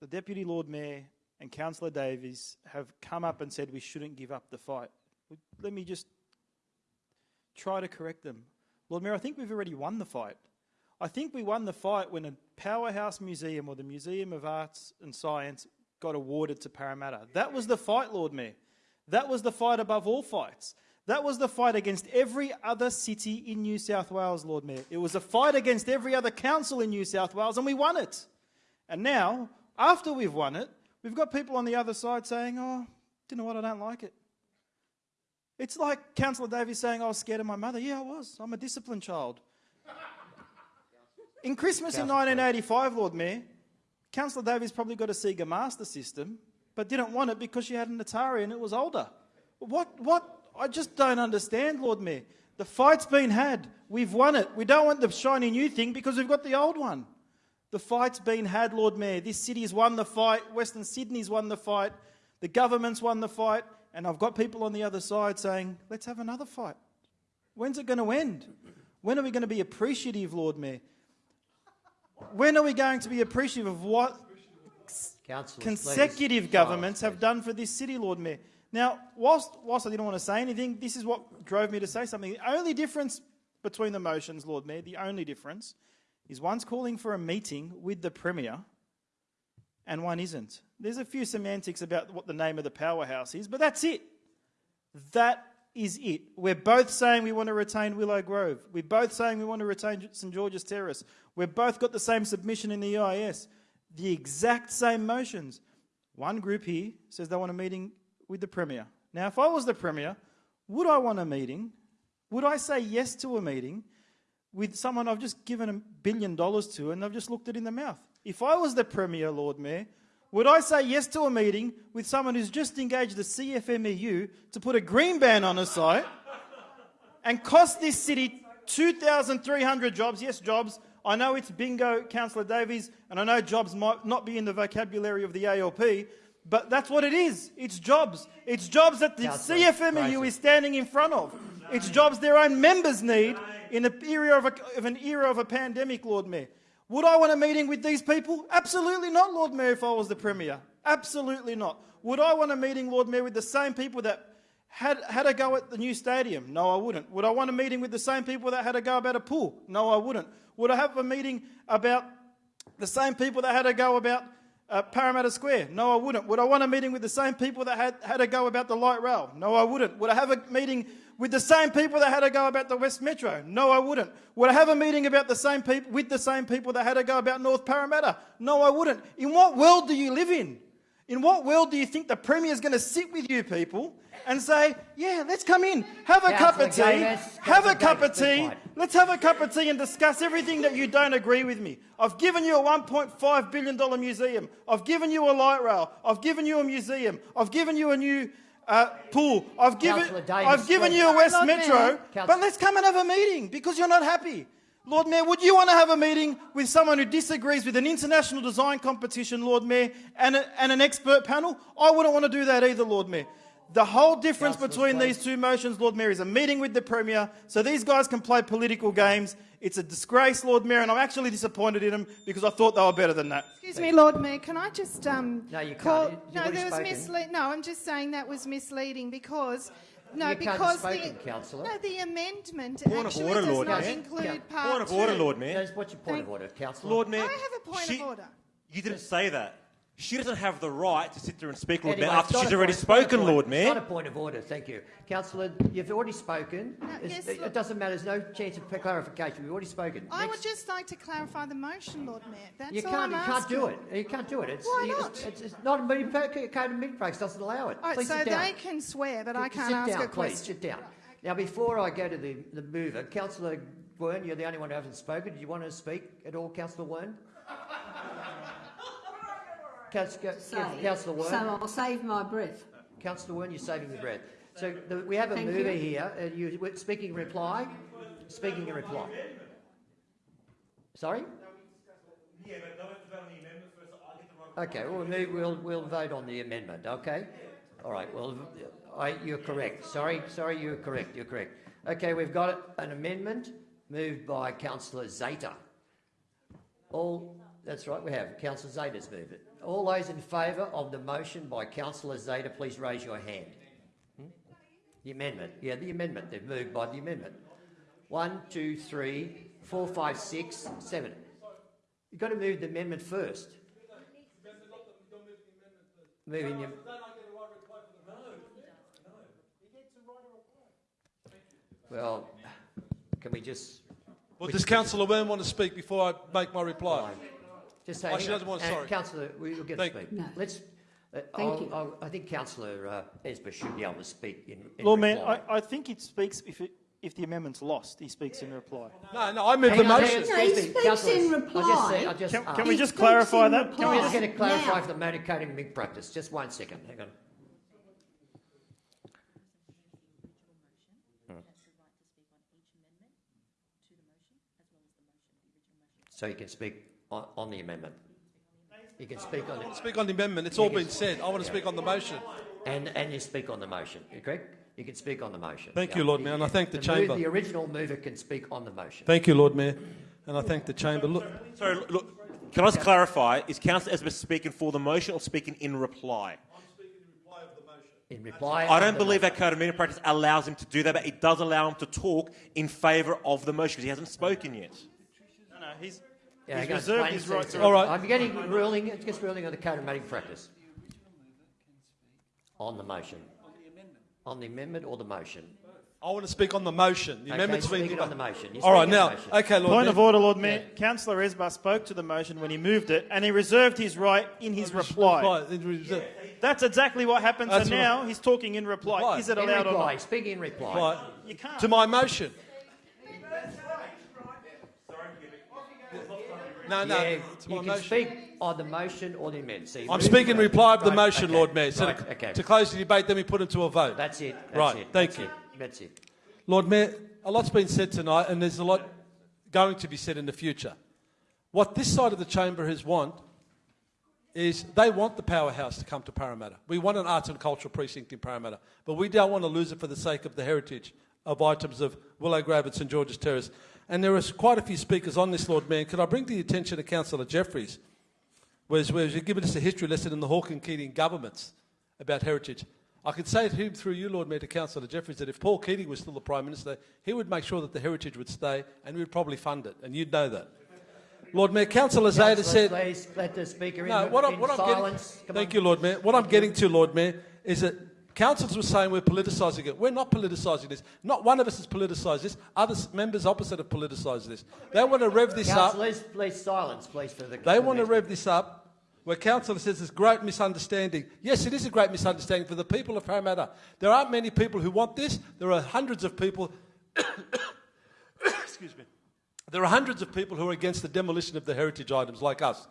The Deputy Lord Mayor and Councillor Davis have come up and said we shouldn't give up the fight. Let me just try to correct them. Lord Mayor, I think we've already won the fight. I think we won the fight when a powerhouse museum or the Museum of Arts and Science got awarded to Parramatta. That was the fight, Lord Mayor. That was the fight above all fights. That was the fight against every other city in New South Wales, Lord Mayor. It was a fight against every other council in New South Wales, and we won it. And now, after we've won it, we've got people on the other side saying, oh, do you know what, I don't like it. It's like Councillor Davis saying, I was scared of my mother. Yeah, I was. I'm a disciplined child. In Christmas in 1985, Lord Mayor, Councillor Davis probably got a Sega Master System, but didn't want it because she had an Atari and it was older. What, what? I just don't understand, Lord Mayor. The fight's been had. We've won it. We don't want the shiny new thing because we've got the old one. The fight's been had, Lord Mayor. This city's won the fight. Western Sydney's won the fight. The government's won the fight. And I've got people on the other side saying, let's have another fight. When's it going to end? When are we going to be appreciative, Lord Mayor? When are we going to be appreciative of what Consecutive governments have done for this city, Lord Mayor? Now, whilst, whilst I didn't want to say anything, this is what drove me to say something. The only difference between the motions, Lord Mayor, the only difference is one's calling for a meeting with the Premier and one isn't. There's a few semantics about what the name of the powerhouse is, but that's it. That is it. We're both saying we want to retain Willow Grove. We're both saying we want to retain St George's Terrace. We've both got the same submission in the EIS. The exact same motions. One group here says they want a meeting with the Premier. Now, if I was the Premier, would I want a meeting? Would I say yes to a meeting with someone I've just given a billion dollars to and I've just looked it in the mouth? If I was the Premier, Lord Mayor, would I say yes to a meeting with someone who's just engaged the CFMEU to put a green ban on a site and cost this city 2,300 jobs? Yes, jobs. I know it's bingo, Councillor Davis, and I know jobs might not be in the vocabulary of the ALP, but that's what it is. It's jobs. It's jobs that the Councillor CFMEU is standing in front of. It's jobs their own members need in an era of, a, of an era of a pandemic, Lord Mayor. Would I want a meeting with these people? Absolutely not, Lord Mayor, if I was the Premier. Absolutely not. Would I want a meeting, Lord Mayor, with the same people that had, had a go at the new stadium? No, I wouldn't. Would I want a meeting with the same people that had a go about a pool? No, I wouldn't. Would I have a meeting about the same people that had a go about uh, Parramatta Square? No, I wouldn't. Would I want a meeting with the same people that had, had a go about the light rail? No, I wouldn't. Would I have a meeting with the same people that had a go about the West Metro? No, I wouldn't. Would I have a meeting about the same people with the same people that had a go about North Parramatta? No, I wouldn't. In what world do you live in? In what world do you think the Premier is going to sit with you people and say, yeah, let's come in, have a cup of tea, have a cup of tea, let's have a cup of tea and discuss everything that you don't agree with me. I've given you a $1.5 billion museum. I've given you a light rail. I've given you a museum. I've given you a new uh, pool. I've given, I've given you a West Metro. But let's come and have a meeting because you're not happy. Lord Mayor, would you want to have a meeting with someone who disagrees with an international design competition, Lord Mayor, and, a, and an expert panel? I wouldn't want to do that either, Lord Mayor. The whole difference Councillors, between please. these two motions, Lord Mayor, is a meeting with the Premier so these guys can play political games. It's a disgrace, Lord Mayor, and I'm actually disappointed in them because I thought they were better than that. Excuse me, Lord Mayor, can I just um, No, you can't. You- you've no, there was spoken. mislead. No, I'm just saying that was misleading because. No, You can't have because spoken, the Councillor. no, the amendment Point of actually order, does Lord not Mayor. include Yeah. part Point of two. order, Lord Mayor. What's your point of order, Councillor? Lord Mayor, I have a point she- of order. You didn't say that. She doesn't have the right to sit there and speak, Lord Anyway, Mayor, after she's already point- it's not a spoken, point- Lord It's Mayor. not a point of order, thank you. Councillor, you've already spoken. It's- yes, it, look- doesn't matter, there's no chance of clarification. We've already spoken. I Next. would just like to clarify the motion, Lord Mayor. That's you all can't, I'm you can't do it. You can't do it. It's, Why not? It's, it's, it's not a meeting, code of meeting practice doesn't allow it. All right, Please so sit down. they can swear, but I can't ask down, a please, question. sit down. Now, before I go to the, the mover, Councillor Wearne, you're the only one who hasn't spoken. Do you want to speak at all, Councillor Wearne? Councillor. Councillor Wearne. So I'll save my breath. Councillor Wearne, you're saving your breath. So the, we have a Thank mover you. here. Uh, you speaking in reply. Speaking in reply. Sorry. Okay, we'll, we'll, we'll vote on the amendment, okay? All right, well, I, you're correct. Sorry, sorry, you're correct, you're correct. Okay, we've got an amendment moved by Councillor Zaiter. All, that's right, we have. Councillor Zaiter's moved it. All those in favour of the motion by Councillor Zaiter, please raise your hand. Hmm? The amendment, yeah, the amendment, they've moved by the amendment. One, two, three, four, five, six, seven. You've got to move the amendment first. Moving your, well, can we just... Well, does Councillor Wearne want to speak before I make my reply? Just Oh, say, she doesn't want. uh, Sorry. Councillor, we will get Thank- to speak. No. Let's. Uh, Thank I'll, you. I'll, I think Councillor uh, Esber should be able to speak in, in Lord Mayor. I, I think it speaks if, it, if the amendment's lost. He speaks in reply. No, no, I move Hang the on, motion. No, he speaks councillors, in I just reply. say, I just Can, asked. can we just clarify that? reply. Can we just Now. get a clarify for the motor coding MIG practice? Just one second, hang on. Hmm. So you can speak on, on the amendment. You can speak on it. Speak on the amendment. It's all been said. I want to speak on the motion. And, and you speak on the motion, you correct? You can speak on the motion. Thank you, Lord Mayor, and I thank the move- chamber. The original mover can speak on the motion. Thank you, Lord Mayor, and I thank the chamber. Look, Sorry, look- look, can I just clarify? Is Councillor Esber speaking for the motion or speaking in reply? I'm speaking in reply, of the motion. In reply. I don't believe motion. that code of meeting practice allows him to do that, but it does allow him to talk in favour of the motion because he hasn't spoken yet. No, no, he's, Yeah, he's reserved his it, right to... All right. I'm getting ruling, it's just ruling on the code of meeting practice. On the motion. On the amendment On the amendment or the motion? I want to speak on the motion. The Okay, amendment's speak been. on the motion. You're All right, now, okay, Lord Point Mayor. of order, Lord Mayor. Councillor Esber spoke to the motion when he moved it, and he reserved his right in his reply. Right, it was, uh, That's exactly what happened. That's so right. now he's talking in reply. Reply. Is it In allowed or reply, not? speak in reply. right. You can't. To my motion. No, no. Yeah, to you can motion. speak on the motion or the amendment. So I'm speaking in reply of the Right, motion, okay, Lord Mayor. So right, to, okay. to close the debate, then we put it to a vote. That's it. That's Right, it. thank that's you. It. That's it. Lord Mayor, a lot's been said tonight, and there's a lot going to be said in the future. What this side of the chamber has want is they want the powerhouse to come to Parramatta. We want an arts and cultural precinct in Parramatta, but we don't want to lose it for the sake of the heritage of items of Willow Grove and St George's Terrace. And there are quite a few speakers on this, Lord Mayor. Could I bring to the attention of Councillor Jefferies, whereas, whereas you've given us a history lesson in the Hawke and Keating governments about heritage. I could say to him through you, Lord Mayor, to Councillor Jefferies, that if Paul Keating was still the Prime Minister, he would make sure that the heritage would stay and we would probably fund it, and you'd know that. Lord Mayor, Councillor Zaiter Councillors, said... please let the speaker in, No, what, I'm, in what I'm silence. getting, thank on. you, Lord Mayor. What I'm getting to, Lord Mayor, is that councillors were saying we're politicising it. We're not politicising this. Not one of us has politicised this. Other members opposite have politicised this. They want to rev this up. Councillors, please silence, please, for the. They want to rev this up where councillor says there's great misunderstanding. Yes, it is a great misunderstanding for the people of Parramatta. There aren't many people who want this. There are hundreds of people. [coughs] excuse me. There are hundreds of people who are against the demolition of the heritage items, like us.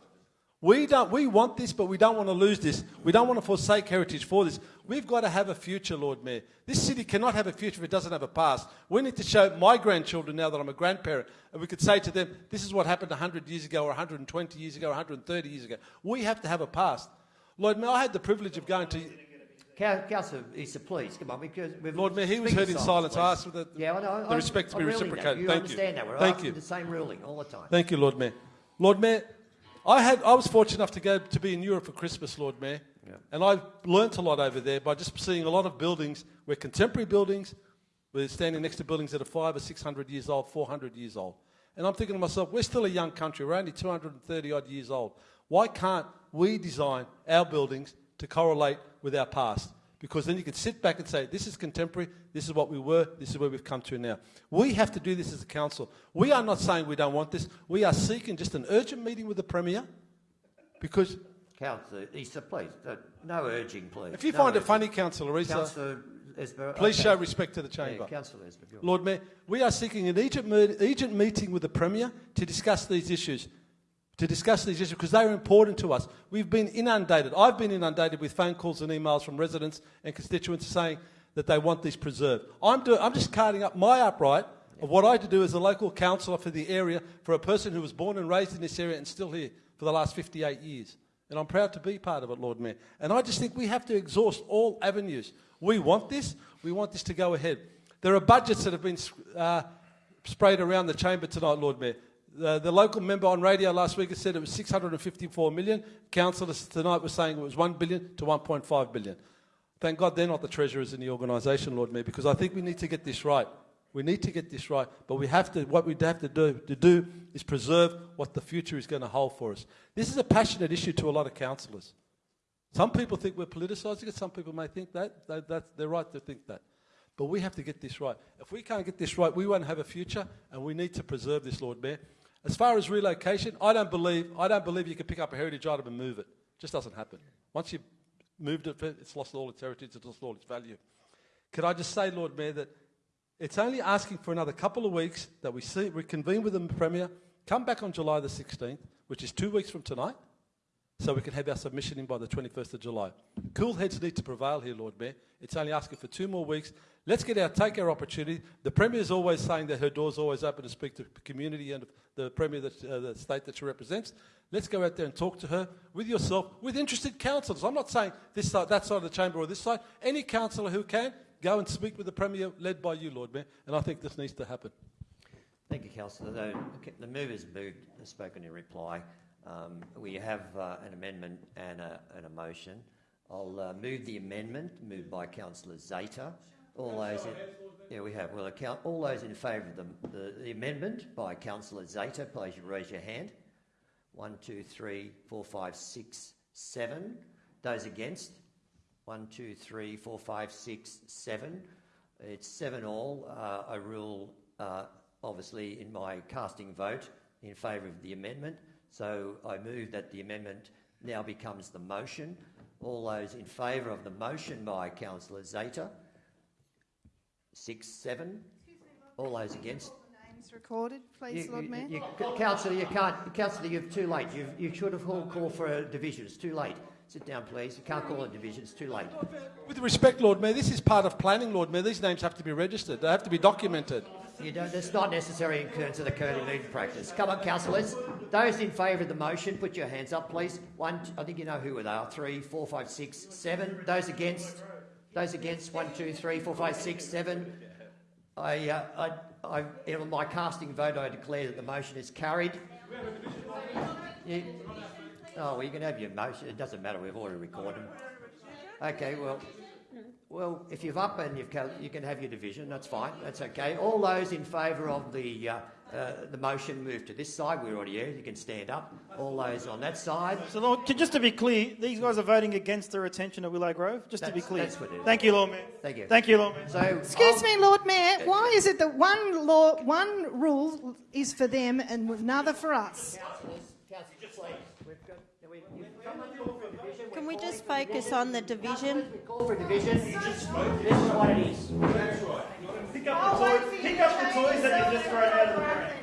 We don't. We want this, but we don't want to lose this. We don't want to forsake heritage for this. We've got to have a future, Lord Mayor. This city cannot have a future if it doesn't have a past. We need to show my grandchildren now that I'm a grandparent, and we could say to them, "This is what happened 100 years ago, or 120 years ago, or 130 years ago." We have to have a past. Lord Mayor, I had the privilege of going to. Coun- Councillor Issa, please, come on, because we've... Lord Mayor, he was heard in silence. I asked for the, Yeah, I know. the I- respect to be reciprocated. You Thank understand you. that. We're Thank you. the same ruling all the time. Thank you, Lord Mayor. Lord Mayor, I, had, I was fortunate enough to go to be in Europe for Christmas, Lord Mayor, and I've learnt a lot over there by just seeing a lot of buildings, where contemporary buildings, we're standing next to buildings that are five or six hundred years old, 400 years old. And I'm thinking to myself, we're still a young country, we're only 230 odd years old. Why can't we design our buildings to correlate with our past? Because then you can sit back and say, this is contemporary, this is what we were, this is where we've come to now. We have to do this as a council. We are not saying we don't want this. We are seeking just an urgent meeting with the Premier because Councillor Issa, please, uh, no urging, please. if you No find it funny, Councillor Issa, Councillor Esber, please okay. show respect to the Yeah, chamber. Councillor Esber. Lord Mayor, we are seeking an urgent, urgent meeting with the Premier to discuss these issues. To discuss these issues because they are important to us. We've been inundated. I've been inundated with phone calls and emails from residents and constituents saying that they want these preserved. I'm, do- I'm just carting up my upright of what I had to do as a local councillor for the area for a person who was born and raised in this area and still here for the last 58 years. And I'm proud to be part of it, Lord Mayor. And I just think we have to exhaust all avenues. We want this. We want this to go ahead. There are budgets that have been uh, sprayed around the chamber tonight, Lord Mayor. The, the local member on radio last week said it was 654 million. Councillors tonight were saying it was 1 billion to 1.5 billion. Thank God they're not the treasurers in the organisation, Lord Mayor, because I think we need to get this right. We need to get this right, but we have to. What we have to do to do is preserve what the future is going to hold for us. This is a passionate issue to a lot of councillors. Some people think we're politicising it. Some people may think that. that that's, they're right to think that. But we have to get this right. If we can't get this right, we won't have a future, and we need to preserve this, Lord Mayor. As far as relocation, I don't believe I don't believe you can pick up a heritage item and move it. It just doesn't happen. Once you've moved it, it's lost all its heritage, it's lost all its value. Could I just say, Lord Mayor, that it's only asking for another couple of weeks that we see, reconvene with the Premier, come back on July the 16th, which is two weeks from tonight, so we can have our submission in by the 21st of July. Cool heads need to prevail here, Lord Mayor. It's only asking for two more weeks. Let's get our take our opportunity. The Premier is always saying that her door's always open to speak to the community and the Premier, that, uh, the state that she represents. Let's go out there and talk to her with yourself, with interested councillors. I'm not saying this side, that side of the chamber or this side. Any councillor who can, go and speak with the Premier, led by you, Lord Mayor. And I think this needs to happen. Thank you, Councillor. The, the mover's moved, has spoken in reply. Um, we have uh, an amendment and a, and a motion. I'll uh, move the amendment, moved by Councillor Zaiter. All those in, yeah, we have. Well, account, all those in favour of the, the, the amendment by Councillor Zaiter, please raise your hand. One, two, three, four, five, six, seven. Those against? One, two, three, four, five, six, seven. It's seven all. Uh, I rule, uh, obviously, in my casting vote in favour of the amendment. So I move that the amendment now becomes the motion. All those in favour of the motion by Councillor Zaiter? Six, seven. All those against? Names recorded, please, You- Lord you- Mayor. you- Councillor, you can't. Councillor, you're too late. You've, you should have called call for a division. It's too late. Sit down, please. You can't call a division. It's too late. With respect, Lord Mayor, this is part of planning, Lord Mayor. These names have to be registered. They have to be documented. You don't, it's not necessary in terms of the Curly meeting practice. Come on, councillors. Those in favour of the motion, put your hands up, please. One, I think you know who they are. Three, four, five, six, seven. Those against? Those against? One, two, three, four, five, six, seven. I, uh, I, I, in my casting vote, I declare that the motion is carried. You, oh, well, you can have your motion. It doesn't matter. We've already recorded. them. Okay, well, well, if you've up and you've co- you can have your division. That's fine. That's okay. All those in favour of the uh, uh, the motion move to this side. We're already here. You can stand up. All those on that side. So, Lord, c- just to be clear, these guys are voting against the retention of Willow Grove. Just to be That's- clear. that's what it is. Thank you, Lord Mayor. Thank you. Thank you, Lord Mayor. So, Excuse me, Lord Mayor. Why is it that one law, one rule is for them and another for us? We just focus on the division? Call for division. This is what it is. Pick up the toys, pick up the toys that you just thrown out of the room.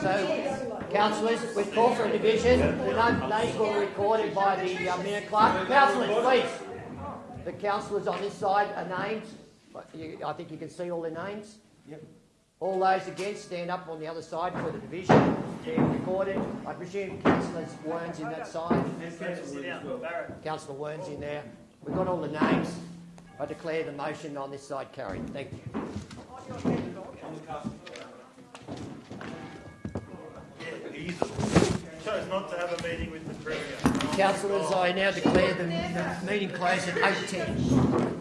So, councillors, we call for a division. The names were recorded by the uh, minute clerk. Councillors, please. The councillors on this side are named. I think you can see all their names. Yep. All those against, stand up on the other side for the division. They're recorded. I presume Councillor Wearne's in that side. Councillor Wearne's in there. We've got all the names. I declare the motion on this side carried. Thank you. Chose not to have a meeting with the Premier. Councillors, I now declare the, the meeting closed at 8.10.